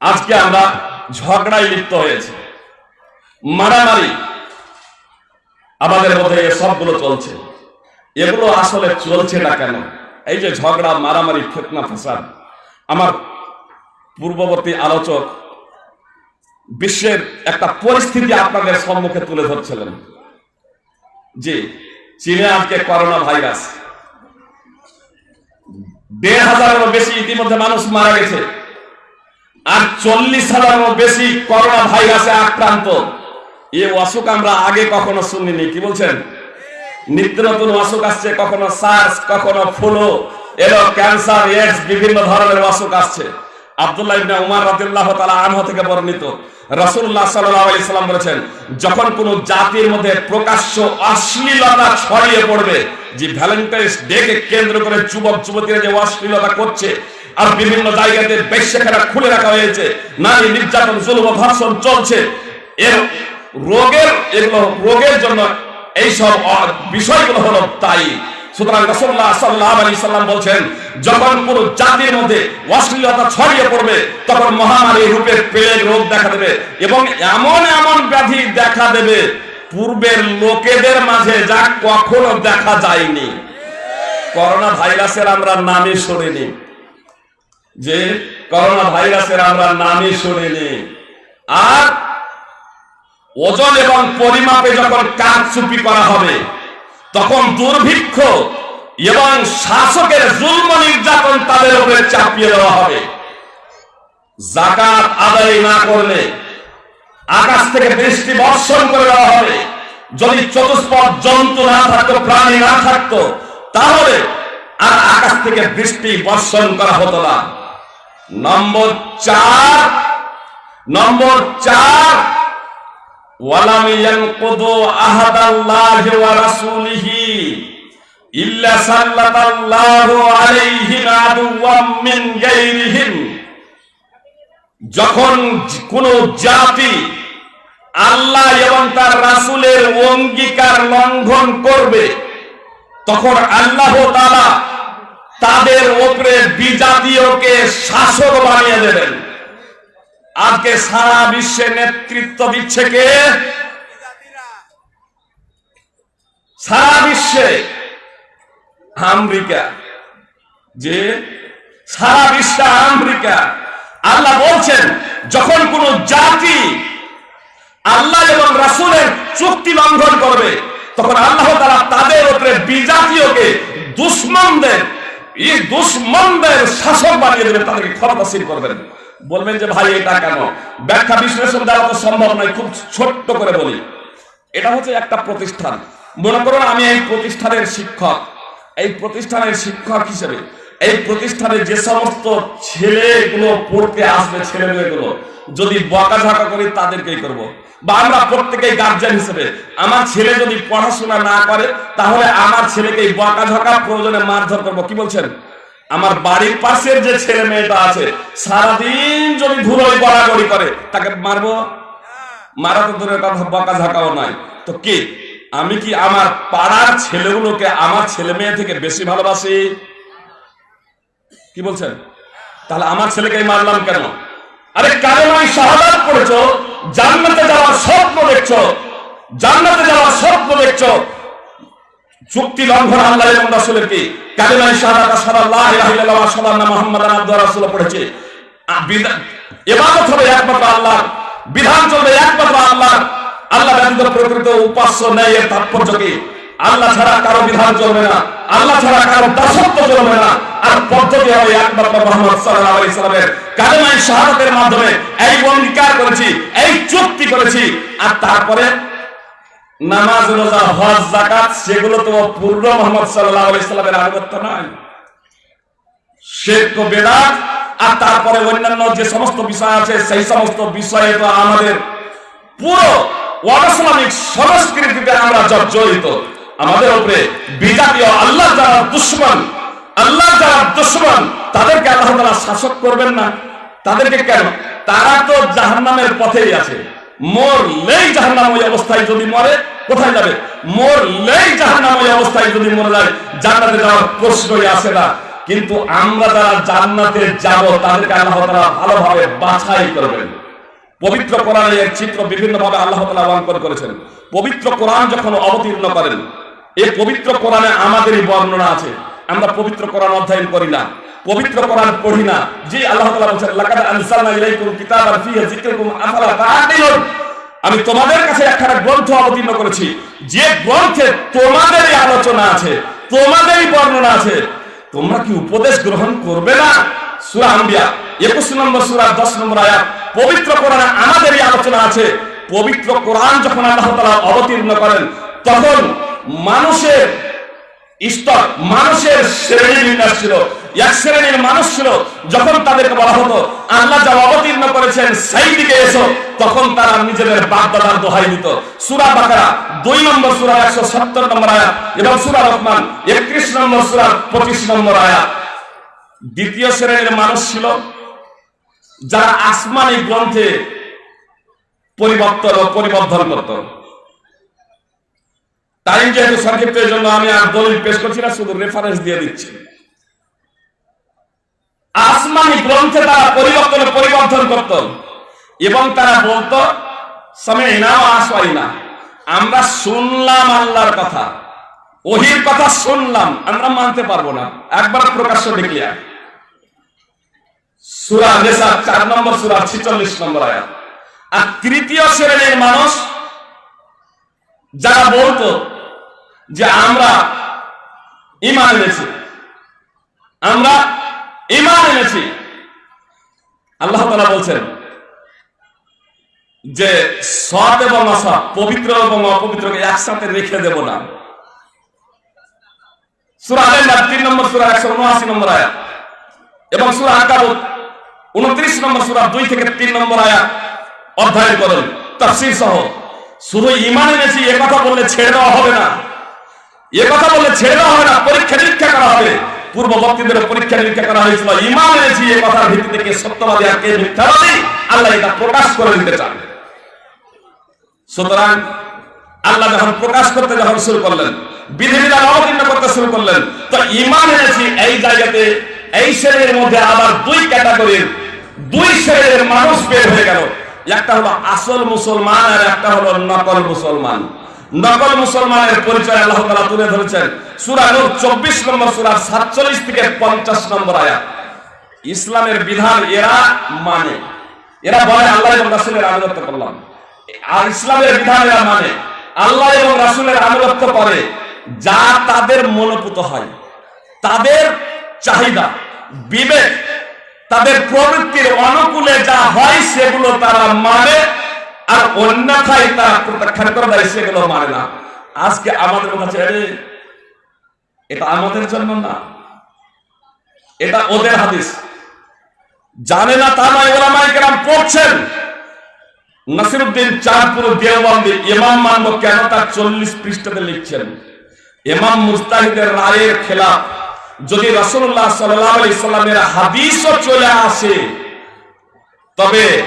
[SPEAKER 2] আজকে আমরা ঝগড়ায় লিপ্ত হয়েছে। মারামারি আমাদের মধ্যে সবগুলো চলছে। এগুলো আসলে চলছে না কেন? এই যে ঝগড়া, মারামারি, ফেতনা ফসাদ আমার পূর্ববর্তী আলোচক, বিশ্বের একটা পরিস্থিতি আপনাদের সম্মুখে তুলে ধরছিলেন যে চীনে আজকে করোনা ভাইরাস দেড় হাজারেরও বেশি ইতিমধ্যে মানুষ মারা গেছে। আর চল্লিশ হাজারেরও বেশি করোনা ভাইরাসে আক্রান্ত। এ অসুখ আমরা আগে কখনো শুনিনি, কি বলছেন? নিত্য নতুন অসুখ আসছে, কখনো সার্স কখনো ফ্লু এলো ক্যান্সার এডস বিভিন্ন ধরনের অসুখ আসছে। আব্দুল্লাহ থেকে কেন্দ্র করে যুবক, যুবতীরা যে অশ্লীলতা করছে, আর বিভিন্ন জায়গাতে খুলে রাখা হয়েছে, নারী নির্যাতন, জুলুম, ধর্ষণ চলছে, এর রোগের, এগুলো রোগের জন্য এইসব বিষয়গুলো হলো তাই সুতরাং রাসূলুল্লাহ সাল্লাল্লাহু আলাইহি সাল্লাম বলছেন, যখন কোন জাতির মধ্যে অশ্লীলতা ছড়িয়ে পড়বে, তখন মহামারী রূপে প্লেগ রোগ দেখা দেবে এবং এমন এমন ব্যাধি দেখা দেবে, পূর্বের লোকেদের মাঝে যা কখনো দেখা যায়নি। করোনা ভাইরাসের আমরা নামই শুনিনি। যে করোনা ভাইরাসের আমরা নামই শুনিনি। আর ওজন এবং পরিমাপে যখন কাজ চুপি করা হবে তখন দুর্ভিক্ষ এবং শাসকের জুলম নির্যাতন তাদের উপরে চাপিয়ে দেওয়া হবে। জাকাত আদায় না করলে, আকাশ থেকে বৃষ্টি বর্ষণ করে দেওয়া হবে। যদি চতুষ্পদ জন্তু না থাকতো, প্রাণী না থাকতো, তাহলে আর আকাশ থেকে বৃষ্টি বর্ষণ করা হতো না। নম্বর চার নম্বর চার ওয়ালাম ইয়ানকুদু আহাদাল্লাহি ওয়া রাসূলিহি ইল্লা সাল্লাতাল্লাহু আলাইহিম আদুওয়াম মিন গায়রিহিম। যখন কোন জাতি আল্লাহ এবং তার রাসূলের অঙ্গীকার লঙ্ঘন করবে, তখন আল্লাহ তাআলা তাদের উপরে বিজাতীয়কে শাসক বানিয়ে দেবেন। আজকে সারা বিশ্বে নেতৃত্ব দিচ্ছে কে? সারা বিশ্বে। আমেরিকা। যে সারা বিশ্বে আমেরিকা। আল্লাহ বলছেন, যখন কোন জাতি আল্লাহ এবং রাসূলের চুক্তি লঙ্ঘন করবে, তখন আল্লাহ তারা তাদের উপরে বিজাতীয়কে দুশ্মনদের, এই দুশ্মনদের শাসক বানিয়ে দেবেন, তাদেরকে ক্ষমতাসীন করবেন বলবেন যে ভাই, এটা কেন? ব্যাখ্যা বিশ্লেষণ দেওয়া তো সম্ভব নয়, খুব ছোট্ট করে বলি। এটা হচ্ছে একটা প্রতিষ্ঠান। মনে করুন আমি এই প্রতিষ্ঠানের শিক্ষক। এই প্রতিষ্ঠানের শিক্ষক হিসেবে, এই প্রতিষ্ঠানে যে সমস্ত ছেলেগুলো পড়তে আসবে, ছেলে মেয়েগুলো, যদি বকাঝকা করি, তাদেরকেই করব। বা আমরা প্রত্যেকেই গার্জেন হিসেবে, আমার ছেলে যদি পড়াশোনা না করে, তাহলে আমার ছেলেকে বকাঝকা প্রয়োজনে মারধর করব। কি বলছেন? আমার বাড়ির পাশের যে ছেলে মেয়েটা আছে, সারাদিন যদি ধুলোয় গড়াগড়ি করে, তাকে মারবো? মারা তো দূরের কথা বকা ঝাঁকাও নয় তো কি, আমি কি আমার পাড়ার ছেলেগুলোকে আমার ছেলে মেয়ে থেকে বেশি ভালোবাসি? কি বলছেন? তাহলে আমার ছেলেকে মারলাম কেন? আরে কালেমাই শাহাদাত পড়েছো, জান্নাতে যাওয়ার স্বপ্ন দেখছ, জান্নাতে যাওয়ার স্বপ্ন দেখছ চুক্তি লঙ্ঘন আল্লাহ এবং রাসূলের কি? আশহাদু আল্লা ইলাহা ইল্লাল্লাহ ওয়া আন্না মুহাম্মাদান আবদুহু ওয়া রাসূলুহু পড়েছে? ইবাদত হবে একমাত্র আল্লাহ বিধান চলবে একমাত্র আল্লাহ আল্লাহ ব্যতীত প্রকৃত উপাস্য নেই এর তাৎপর্য কি? আল্লাহ ছাড়া কারও বিধান চলবে না, আল্লাহ ছাড়া কারও দাসত্ব চলবে না। আর পদ্ধতি হবে একমাত্র মোহাম্মদ সাল্লাল্লাহু আলাইহি সাল্লামের। কালেমাই শাহাদাতের মাধ্যমে এই অঙ্গীকার করেছি, এই চুক্তি করেছি, আর তারপরে নামাজ, রোজা, হজ জাকাত সেগুলো তো পূর্ণ মোহাম্মদ সাল্লাল্লাহু আলাইহি সাল্লামের আনুগত্য নয়। বেদাত, আর তারপরে অন্যান্য যে সমস্ত বিষয় আছে, সেই সমস্ত বিষয়ে তো আমাদের পুরো সংস্কৃতিতে আমরা জর্জরিত আমাদের উপরে বিজাতীয় আল্লাহ যারা দুশ্মন, আল্লাহ যারা দুশ্মন, তাদেরকে আল্লাহ তারা শাসক করবেন না। তাদেরকে কেন? তারা তো জাহান্নামের পথেই আছে। মরলেই ওই অবস্থায় যদি মরে, কোথায় যাবে? মরলেই ওই অবস্থায় যদি মরে যায় জান্নাতে যাওয়ার প্রশ্নই আসে না। কিন্তু আমরা যারা জান্নাতে যাব, তাদেরকে আল্লাহ তাআলা ভালোভাবে বাছাই করবেন। পবিত্র কোরআনে এর চিত্র বিভিন্ন ভাবে আল্লাহ তাআলা অঙ্কন করেছেন। পবিত্র কোরআন যখন অবতীর্ণ করেন, এই পবিত্র কোরআনে আমাদেরই বর্ণনা আছে। আমরা পবিত্র কোরআন অধ্যয়ন করি না। পবিত্র কোরআন পড়ি না। যে আল্লাহ তাআলা বলেন লাকাদ আনসালনা ইলাইকুম কিতাবান যিকরুকুম আফালা তাআকিলুন আমি তোমাদের কাছে একখানা গ্রন্থ অবতীর্ণ করেছি। যে গ্রন্থে তোমাদেরই আলোচনা আছে, তোমাদেরই বর্ণনা আছে, তোমরা কি উপদেশ গ্রহণ করবে না? সূরা আম্বিয়া 21 নম্বর সূরা 10 নম্বর আয়াত, পবিত্র কোরআনে আমাদেরই আলোচনা আছে। পবিত্র কোরআন যখন আল্লাহ তাআলা অবতীর্ণ করেন, তখন মানুষের স্তর, মানুষের শ্রেণি বিন্যাস ছিল। এক শ্রেণির মানুষ ছিল, যখন তাদেরকে বলা হতো, আল্লাহ যা অবতীর্ণ করেছেন, সেই দিকে এসো, তখন তারা নিজেদের বাপ দাদার দোহাই দিত। সুরা বাকারা, দুই নম্বর সুরা, একশো সত্তর নম্বর আয়াত, এবং সুরা রহমান, একত্রিশ নম্বর সুরা, পঁচিশ নম্বর আয়াত। দ্বিতীয় শ্রেণির মানুষ ছিল, যারা আসমানি গ্রন্থে পরিবর্তন ও পরিবর্ধন করত। টাইম যেহেতু সংক্ষিপ্ত জন্য আমি আর দলিল পেশ করছি না, শুধু রেফারেন্স দিয়ে দিচ্ছি। আসমানি গ্রন্থে তারা পরিবর্তন পরিবর্তন করত। এবং তারা বলতো না আমরা শুনলাম আল্লাহর কথা। ওহির কথা শুনলাম। আমরা মানতে পারব না। একবার প্রকাশ্য ডিক্লিয়ার সুরা নেশা চার নম্বর সুরা, ছিচল্লিশ নম্বর আয়াত। আর তৃতীয় শ্রেণির মানুষ যারা বলতো যে আমরা ইমান এনেছি, আমরা ইমান এনেছি। আল্লাহ তালা বলছেন যে সৎ এবং অসৎ পবিত্র এবং অপবিত্রকে একসাথে রেখে দেব না। সুরা উনত্রিশ নম্বর সুরা, দুই থেকে তিন নম্বর সহ। শুধু ইমান কথা বললে ছেড়ে দেওয়া হবে না। ছেড়ে দেওয়া হবে না পরীক্ষা নিরীক্ষা করা হবে। পূর্ববর্তীদের পরীক্ষা নিরীক্ষা করা হয়েছিল। ইমান এনেছি এ কথার ভিত্তিতে কে সত্যবাদী আর কে মিথ্যাবাদী, আল্লাহ এটা প্রকাশ করে দিতে চান। সুতরাং আল্লাহ যখন প্রকাশ করতে যখন শুরু করলেন, বিধিবিধান অবতীর্ণ করতে শুরু করলেন, তো এই জায়গাতে এই শ্রেণির মধ্যে আবার দুই ক্যাটাগরির, দুই শ্রেণির মানুষ বের হয়ে গেল। একটা হলো আসল মুসলমান আর একটা হলো নকল মুসলমান। নকল মুসলমানের পরিচয় আল্লাহ তাআলা তুলে ধরেছেন। সূরা নূর 24 নম্বর, সূরা 47 থেকে 50 নম্বর আয়াত। ইসলামের বিধান এরা মানে। এরা বলে আল্লাহ এবং রাসূলের আনুগত্য করলাম। আর ইসলামের বিধান এরা মানে। আল্লাহ এবং রাসূলের আনুগত্য করে। যা তাদের মনোপুত হয়। তাদের চাহিদা, বিবেক, তাদের প্রবৃত্তির অনুকূলে যা হয় সেগুলো তারা মানে। আর অন্যথায় তারা প্রত্যাখ্যান করে দেয় সেগুলো মানে না। আজকে আমাদের কাছে এটা আমাদের জন্য না। এটা ওদের হাদিস। জানে না তা নয় ওলামাই কেরাম পড়ছেন। নাসিরুদ্দিন চাঁদপুর দেওবন্দি ইমাম মানব কেন তার চল্লিশ পৃষ্ঠাতে লিখছেন? ইমাম মুস্তাহিদের রায়ের খেলাফ। যদি রাসূলুল্লাহ সাল্লাল্লাহু আলাইহি সাল্লামের হাদিসও চলে আসে, তবে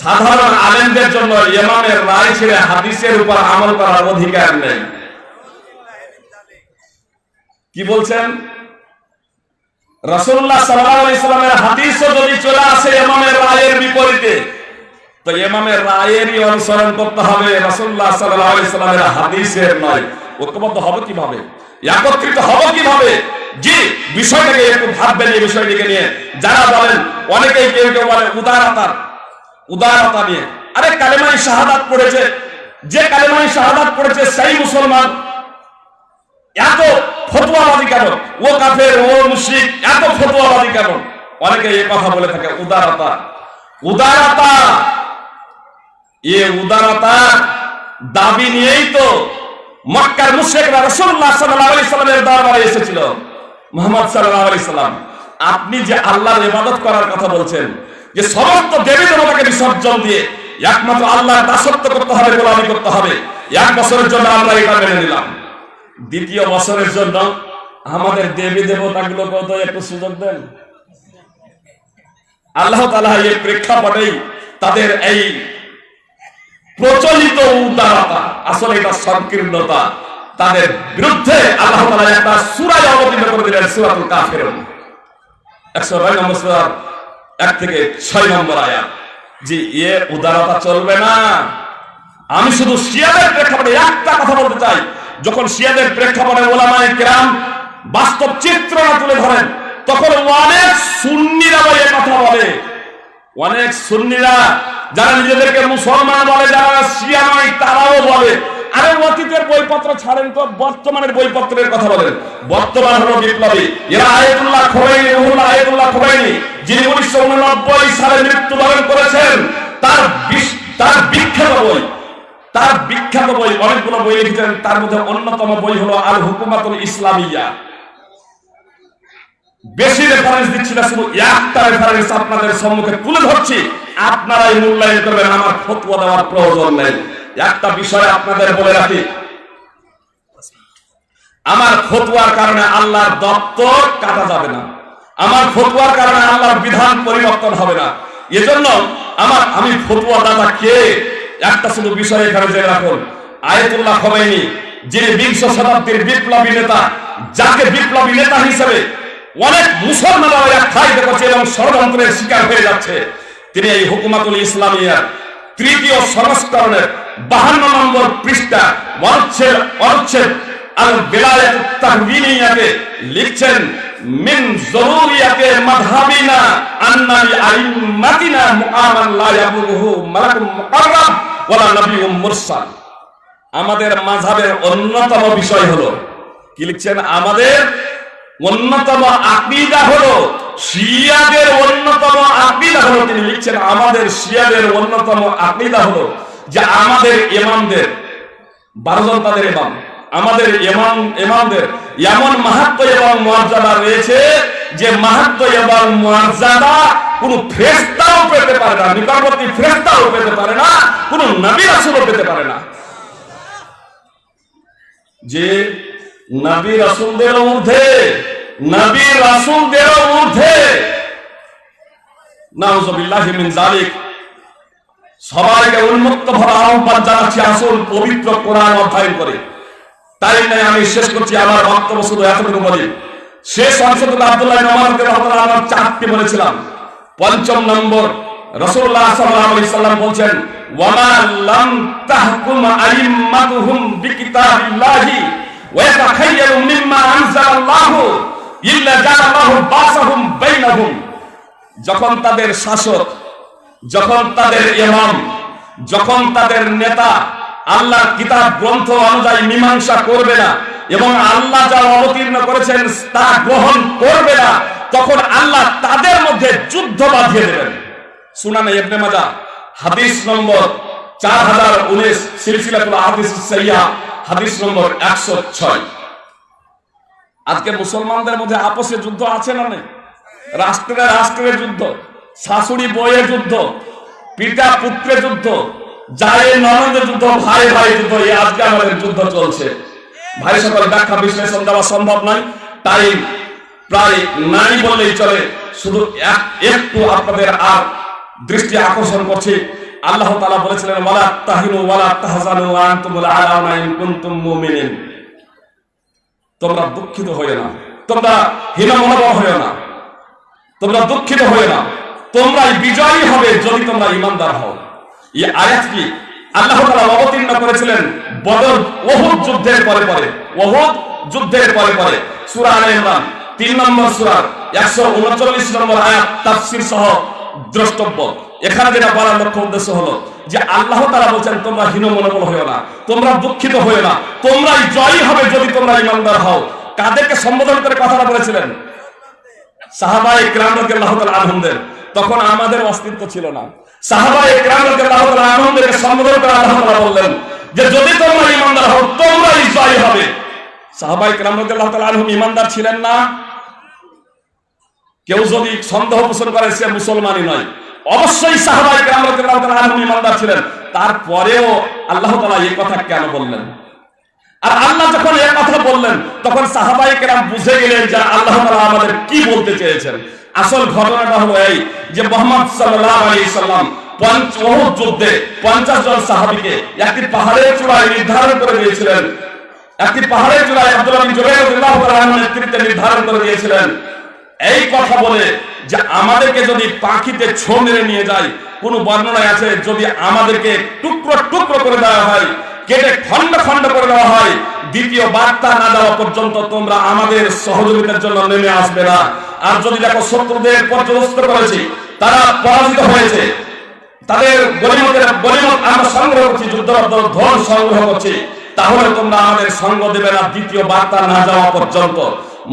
[SPEAKER 2] সাধারণ আলেমদের জন্য ইমামের রায় ছেড়ে হাদিসের উপর আমল করার অধিকার নেই। কি বলছেন? আলাইহি সাল্লামের হাদিসও যদি চলে আসে ইমামের রায়ের বিপরীতে, তো ইমামের রায়েরই অনুসরণ করতে হবে আলাইহি সাল্লামের হাদিসের নয়। ঐক্যবদ্ধ হবে কীভাবে? একত্রিত হবে কীভাবে? জি, বিষয়টাকে একটু ভাববেন এই বিষয়টিকে নিয়ে। যারা বলেন, অনেকেই কেউ কেউ বলে, উদারতার উদারতা নিয়ে। আরে কালেমাই শাহাদাত পড়েছে। যে কালেমাই শাহাদাত পড়েছে, সেই মুসলমান। এত ফতোয়াবাদী কেন ও কাফের, ও মুশরিক, এত ফতোয়াবাদী কেন অনেকে এই কথা বলে থাকে, উদারতা। উদারতা! এ উদারতা দাবি নিয়েই তো মক্কার মুশরিকরা রাসূলুল্লাহ সাল্লাল্লাহু আলাইহি সাল্লামের দরবারে এসেছিল। মুহাম্মদ সাল্লাল্লাহু আলাইহি সাল্লাম। আপনি যে আল্লাহর ইবাদত করার কথা বলছেন যে সমস্ত দেবী দেবতাকে বিসর্জন দিয়ে একমাত্র আল্লাহর দাসত্ব করতে হবে, গোলামি করতে হবে। এক বছরের জন্য আমরা এটা মেনে নিলাম। দ্বিতীয় বছরের জন্য আমাদের দেবী দেবতাগুলোকে তো একটু সুযোগ দেন। আল্লাহ তালা এই প্রেক্ষাপটেই তাদের এই প্রচলিত উদারতা, আসলে এটা সংকীর্ণতা, তাদের বিরুদ্ধে আল্লাহ তালা একটা সুরায় অবতীর্ণ করে দিলেন, সুরাতুল কাফের একশো নয় নম্বর এক থেকে ছয় নম্বর আয়া যে এ উদারতা চলবে না। আমি শুধু শিয়াদের প্রেক্ষাপটে একটা কথা বলতে চাই। যখন শিয়াদের প্রেক্ষাপটে ওলামায়ে কেরাম বাস্তব চিত্র তুলে ধরেন, তখন অনেক সুন্নিরা বলে কথা বলে। অনেক সুন্নিরা যারা নিজেদেরকে মুসলমান বলে, যারা শিয়া নয়, তারাও বলে। আরে অতীতের বইপত্র ছাড়েন তো, বর্তমানের বইপত্রের কথা বলেন। বর্তমান হলো বিপ্লবী। এরা আয়াতুল্লাহ খোয়াইনি আয়াতুল্লাহ খোয়াইনি যিনি উনিশশো উননব্বই সালে মৃত্যুবরণ করেছেন, তার তার বিখ্যাত বই, তার বিখ্যাত বই, অনেকগুলো বই লিখেছেন, তার মধ্যে অন্যতম বই হলো আল ইসলামিয়া। বেশি রেফারেন্স দিচ্ছি না, শুধু একটা রেফারেন্স আপনাদের সম্মুখে তুলে ধরছি। আপনারাই মূল্যায়ন করবেন, আমার ফতোয়া দেওয়ার প্রয়োজন নেই। একটা বিষয় আপনাদের বলে রাখি। আমার ফতোয়ার কারণে আল্লাহর দপ্তর কাটা যাবে না। আমার ফতোয়ার কারণে আল্লাহর বিধান পরিবর্তন হবে না। এজন্য আমার, আমি ফতোয়া দাদা কে? একটা শুধু বিষয় এখানে জেনে রাখুন। আয়াতুল্লাহ খোমেনি যিনি বিংশ শতাব্দীর বিপ্লবী নেতা, যাকে বিপ্লবী নেতা হিসেবে অনেক মুসলমানরা এক ঠাইতে করছে এবং ষড়যন্ত্রের শিকার হয়ে যাচ্ছে। তিনি এই হুকুমাতুল ইসলামিয়ার তৃতীয় সংস্করণের বাহান্ন নম্বর পৃষ্ঠা অনুচ্ছেদ অনুচ্ছেদ আল বিলায়াত তাহবিনিয়াতে লিখছেন আমাদের মাযহাবের অন্যতম বিষয় হলো, কি লিখছেন? আমাদের অন্যতম আকীদা হলো, শিয়াদের অন্যতম আকীদা হলো, তিনি লিখছেন, আমাদের শিয়াদের অন্যতম আকীদা হলো যে আমাদের ইমামদের, বারো জন তাদের ইমাম। আমাদের ইমাম ইমামদের এমন মাহাত্ম এবং মর্যাদা রয়েছে যে মাহাত্ম এবং মর্যাদা কোন ফ্রেস্তাও পেতে পারে না, নিকটবর্তী ফ্রেস্তাও পেতে পারে না, কোন নবী রাসূলও পেতে পারে না। যে নবী রাসূলদের ঊর্ধ্বে, নবী রাসূলদের ঊর্ধ্বে, নাউজুবিল্লাহি মিন যালিক, সবাইকে উন্মুক্ত ভাবে আহ্বান জানাচ্ছি আসল পবিত্র কোরআন অধ্যয়ন করে। তাই নয় আমি শেষ করছি আমার বক্তব্য শুধু এতটুকু বলি। শেষ অংশ থেকে আব্দুল্লাহ নমাজকে আমার চারটি বলেছিলাম। পঞ্চম নম্বর রসুল্লাহ সাল্লাল্লাহু আলাইহি সাল্লাম বলছেন, ওয়ামা লাম তাহকুম আইম্মাতুহুম বিকিতাবিল্লাহি ওয়া ইয়াতাখায়য়ারু মিম্মা আনজালাল্লাহু ইল্লা বাসাহুম বাইনাহুম। যখন তাদের শাসক, যখন তাদের ইমাম, যখন তাদের নেতা আল্লাহ কিতাব, গ্রন্থ অনুযায়ী মীমাংসা করবে না এবং আল্লাহ যা অবতীর্ণ করেছেন তা গ্রহণ করবে না, তখন আল্লাহ তাদের মধ্যে যুদ্ধ বাঁধিয়ে দেবেন। সুনানে ইবনে মাজা, হাদিস নম্বর চার হাজার উনিশ, সিলসিলাতুল হাদিস সাইয়া হাদিস নম্বর একশো ছয়। আজকে মুসলমানদের মধ্যে আপসে যুদ্ধ আছে না নেই? রাষ্ট্রে রাষ্ট্রের যুদ্ধ, শাশুড়ি বইয়ের যুদ্ধ পিতা পুত্রের যুদ্ধ যায় ননদের যুদ্ধ, ভাই ভাই যুদ্ধ, এই আজকে আমাদের যুদ্ধ চলছে। ভাই সকল ব্যাখ্যা বিশ্লেষণ দেওয়া সম্ভব নয়, তাই প্রায় নাই বললেই চলে। শুধু এক- একটু আপনাদের আর দৃষ্টি আকর্ষণ করছি। আল্লাহ তাআলা বলেছিলেন, ওয়ালা তাহিনু ওয়ালা তাহজানু আনতুমুল আলাউনা ইন কুনতুম মুমিনিন। তোমরা দুঃখিত হয়ে না। তোমরা হীন মনোভাব হয়ে না। তোমরা দুঃখিত হয়ে না। তোমরাই বিজয়ী হবে যদি তোমরা ইমানদার হও। এই আয়াত কি? আল্লাহ অবতীর্ণ করেছিলেন বদর ওহুদ যুদ্ধের পরে পরে। ওহুদ যুদ্ধের পরে পরে। সূরা আলে ইমরান 3 নম্বর সূরার 139 নম্বর আয়াত সহ দ্রষ্টব্য। এখানে যেটা বলার লক্ষ্য উদ্দেশ্য হলো যে আল্লাহ তাআলা বলেন তোমরা হীন মনোবল হয়েও না, তোমরা দুঃখিত হয়েও না, তোমরাই জয়ী হবে যদি তোমরা ইমানদার হও। কাদেরকে সম্বোধন করে কথাটা বলেছিলেন? সাহাবাই তাআলা আনহুমদের। তখন আমাদের অস্তিত্ব ছিল না। অবশ্যই ছিলেন। তারপরেও আল্লাহ এই কথা কেন বললেন? আর আল্লাহ যখন এ কথা বললেন, তখন সাহাবাই কেরাম বুঝে গেলেন যে আল্লাহ আমাদের কি বলতে চেয়েছেন। আসল ঘটনাটা হলো এই যে মোহাম্মদ সাল্লাল্লাহু আলাইহি সাল্লাম যুদ্ধে 50 জন সাহাবীকে একটি পাহাড়ের চূড়ায় নির্ধারণ করে দিয়েছিলেন। একটি পাহাড়ের চূড়ায় আব্দুল্লাহ নেতৃত্বে নির্ধারণ করে দিয়েছিলেন। এই কথা বলে যে আমাদেরকে যদি পাখিতে ছো মেরে নিয়ে যায়, কোন বর্ণনায় আছে যদি আমাদেরকে টুকরো টুকরো করে দেওয়া হয় কেটে খন্ড খন্ড করে দেওয়া হয়। দ্বিতীয় বার্তা না দেওয়া পর্যন্ত তোমরা আমাদের সহযোগিতার জন্য নেমে আসবে না। আর যদি দেখো শত্রুদের পর্যবস্ত করেছি, তারা পরাজিত হয়েছে। তাদের গরিমতের গরিমত আমরা সংগ্রহ করছি যুদ্ধরত ধন সংগ্রহ করছি। তাহলে তোমরা আমাদের সঙ্গ দেবে না, দ্বিতীয় বার্তা না যাওয়া পর্যন্ত।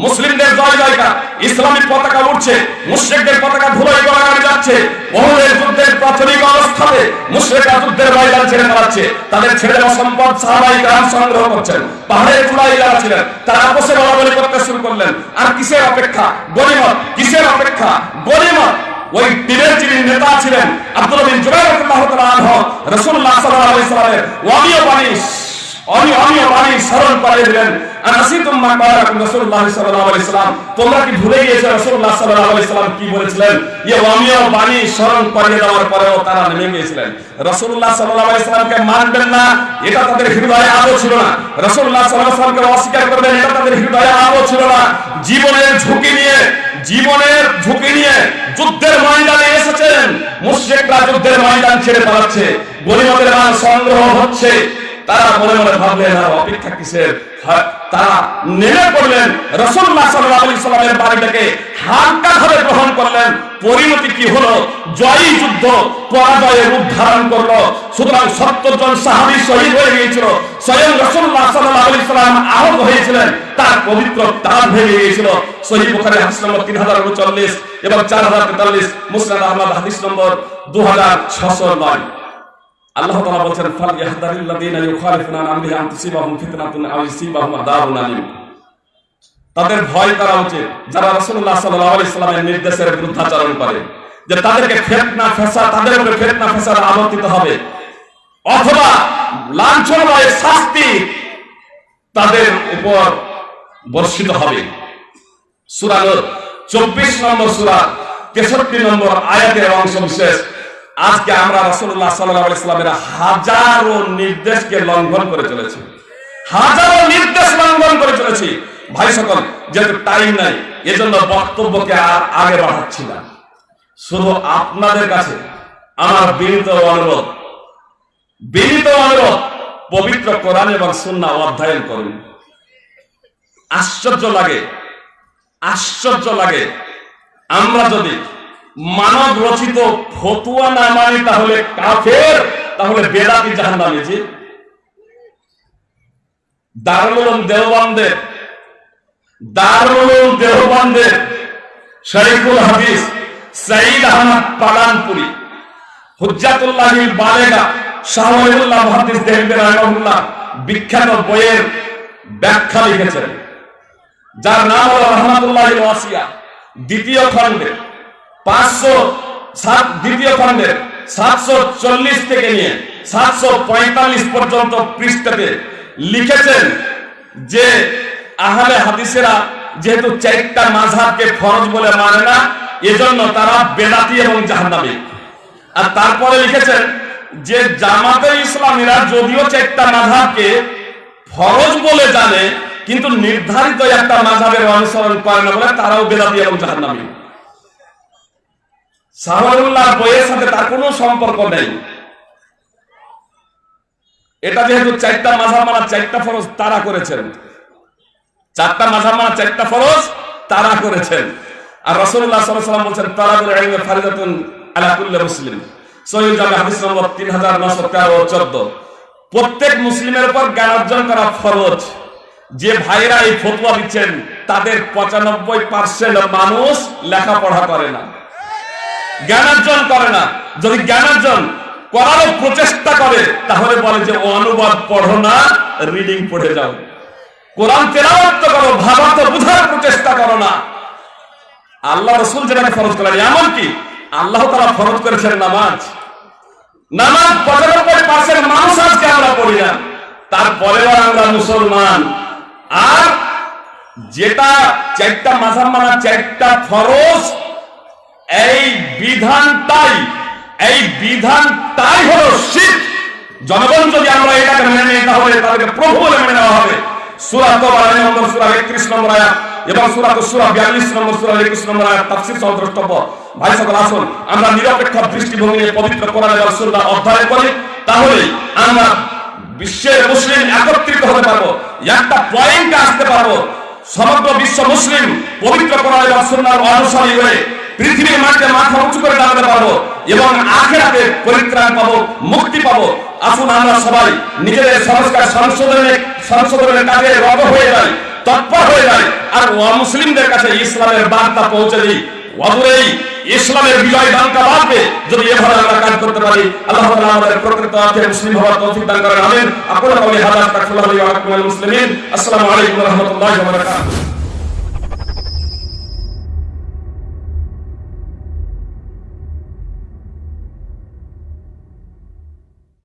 [SPEAKER 2] মুসলিমদের জয় জয়কার ইসলামিক পতাকা উঠছে, মুশ্রিকদের পতাকা ধুলোয় গড়াগড়ি যাচ্ছে বহুদের যুদ্ধের প্রাথমিক অবস্থাতে মুশ্রিকরা যুদ্ধের ময়দান ছেড়ে পালাচ্ছে, তাদের ছেড়ে দেওয়া সম্পদ সাহাবাই গ্রাম সংগ্রহ করছেন, পাহাড়ের চূড়ায় যারা ছিলেন, তারা আপসে বলাবলি করতে শুরু করলেন। আর কিসের অপেক্ষা? গরিমত কিসের অপেক্ষা? গরিমত ওই তীরের যিনি নেতা ছিলেন, আব্দুল বিন জুবাইর রাদিয়াল্লাহু তাআলা আনহু, রাসূলুল্লাহ সাল্লাল্লাহু আলাইহি সাল্লামের ওয়ামিও বাণী অনি অনিয় বাণী বলেছিলেন? এটা হৃদয়ে ছিল না। অস্বীকার করবেন, এটা তাদের হৃদয়ে আলো ছিল না। জীবনের ঝুঁকি নিয়ে, জীবনের ঝুঁকি নিয়ে যুদ্ধের ময়দানে এসেছেন। মুশরিকরা যুদ্ধের ময়দান ছেড়ে পালাচ্ছে। মাল সংগ্রহ হচ্ছে। তারা মনে মনে ভাবলেন অপেক্ষা কিসের? হ্যাঁ, তারা নেমে পড়লেন। রসুল্লাহ সাল্লামের বাড়িটাকে হালকা গ্রহণ করলেন। পরিণতি কি হলো? জয়ী যুদ্ধ করল। সুতরাং সত্তর জন সাহাবি শহীদ হয়ে গিয়েছিল। স্বয়ং রসুল্লাহ সাল্লাম আহত হয়েছিলেন। তার পবিত্র তার ভেঙে গিয়েছিল। সহি বুখারী নম্বর তিন হাজার উনচল্লিশ এবং চার হাজার তেতাল্লিশ মুসনাদ আহমদ হাদিস নম্বর দু হাজার ছশো নয়। আল্লাহ তাআলা বলেন ফাল ইয়াহদারিল্লাযীনা ইউখালিফুনা আন আমরিহি আন তুসিবাহুম ফিতনাতুন আও ইউসিবাহুম আযাবুন আলীম। তাদের ভয় করা উচিত, যারা রাসূলুল্লাহ সাল্লাল্লাহু আলাইহি নির্দেশের করে, যে তাদেরকে ফিতনা, ফাসাদ, তাদের ফিতনা, ফাসাদ হবে। অথবা লাঞ্ছনাময় শাস্তি তাদের উপর বর্ষিত হবে। সূরা নূর 24 নম্বর সূরা 63 নম্বর আয়াতের অংশ বিশেষ। আজকে আমরা আলাইহি সাল্লামের হাজারো নির্দেশকে লঙ্ঘন করে চলেছি। হাজারো নির্দেশ লঙ্ঘন করে চলেছি। ভাই সকল, যেহেতু টাইম নাই, এজন্য বক্তব্যকে আর আগে বাড়াচ্ছি না। শুধু আপনাদের কাছে আমার বিনীত অনুরোধ বিনীত অনুরোধ, পবিত্র কোরআন এবং সুন্নাহ অধ্যয়ন করুন। আশ্চর্য লাগে আশ্চর্য লাগে। আমরা যদি মানব রচিত ফতুয়া না মানি তাহলে কাফের, তাহলে বেদাতি জাহান্নামী জি দারুল দেওবন্দের দারুল দেওবন্দের শরীফুল হাদিস সঈদ আহমদ পালানপুরি হুজ্জাতুল্লাহিল বালেগা শাহুল্লাহ রাহিমাহুল্লাহ বিখ্যাত বইয়ের ব্যাখ্যা লিখেছেন। যার নাম হলো রহমাতুল্লাহ ওয়াসিয়া, দ্বিতীয় খণ্ডে। পাঁচশো সাত দ্বিতীয় খণ্ডের সাতশো চল্লিশ নিয়ে সাতশো পঁয়তাল্লিশ পর্যন্ত লিখেছেন যে হাদিসেরা যেহেতু চারটা মাঝহাবকে ফরজ বলে মানে না, এজন্য তারা বেদাতি এবং জাহান্নামী। আর তারপরে লিখেছেন যে জামাতে ইসলামীরা যদিও চারটা মাঝহাবকে ফরজ বলে জানে, কিন্তু নির্ধারিত একটা মাঝহাবের অনুসরণ করে না বলে তারাও বেদাতি এবং জাহান্নামী। সাহাবুল্লাহ বইয়ের সাথে তার কোনো সম্পর্ক নেই। এটা যেহেতু চারটা মাঝাব মানা, চারটা ফরজ তারা করেছেন। চারটা মাঝাব মানা, চারটা ফরজ তারা করেছেন। আর ওয়াসাল্লাম বলেন ফারিদাতুন আলা কুল্লি মুসলিম। জামে নম্বর 3913 ও 14 প্রত্যেক মুসলিমের উপর জ্ঞান অর্জন করা ফরজ। যে ভাইরা এই ফতোয়া দিচ্ছেন, তাদের 95% মানুষ লেখাপড়া করে না। জ্ঞানার্জন করে না। যদি জ্ঞানার্জন করারও প্রচেষ্টা করে, তাহলে বলে যে অনুবাদ পড়ো না রিডিং পড়ে যাও। কোরআন তেলাওয়াত করো ভাবাতে বোঝার প্রচেষ্টা করো না। আল্লাহ রসুল যেটাকে ফরজ করেন এমন কি আল্লাহ তারা ফরজ করেছেন নামাজ। নামাজ পঁচানব্বই পার্সেন্ট মানুষ আজকে আমরা পড়ি না। তারপরেও আমরা মুসলমান। আর যেটা চারটা মাঝাব মানা চারটা ফরজ এই বিধানটাই এই বিধানটাই হলো শিখ জনগণ যদি আমরা এটাকে মেনে তাহলে তাদেরকে প্রভু বলে মেনে নেওয়া হবে। সূরা সূরা 31 নম্বর আয়াত এবং সূরা সূরা 42 নম্বর সূরা 21 নম্বর আয়াত তাফসীর সহ দ্রষ্টব্য। ভাই সকল, আসুন, আমরা নিয়ে পবিত্র করি। তাহলে আমরা আসতে সমগ্র বিশ্ব মুসলিম পবিত্র এবং অনুসারী হয়ে পৃথিবীর মাঠে মাথা উঁচু করে দাঁড়াতে পারব এবং আখেরাতে পরিত্রাণ পাবো, মুক্তি পাবো। আসুন আমরা সবাই নিজেদের সংস্কার সংশোধনের সংশোধনের কাজে রব হয়ে যাই, তৎপর হয়ে যাই। আর মুসলিমদের কাছে ইসলামের বার্তা পৌঁছে দিই। ইসলামের বিজয় বার্তা বাড়বে। যদি এভাবে আমরা কাজ করতে পারি, আল্লাহ আমাদের প্রকৃত অর্থে মুসলিম হওয়ার তৌফিক দান করেন। আমিন। আপনারা হাজার তাকফুল্লাহ মুসলিমিন। আসসালামু আলাইকুম ওয়া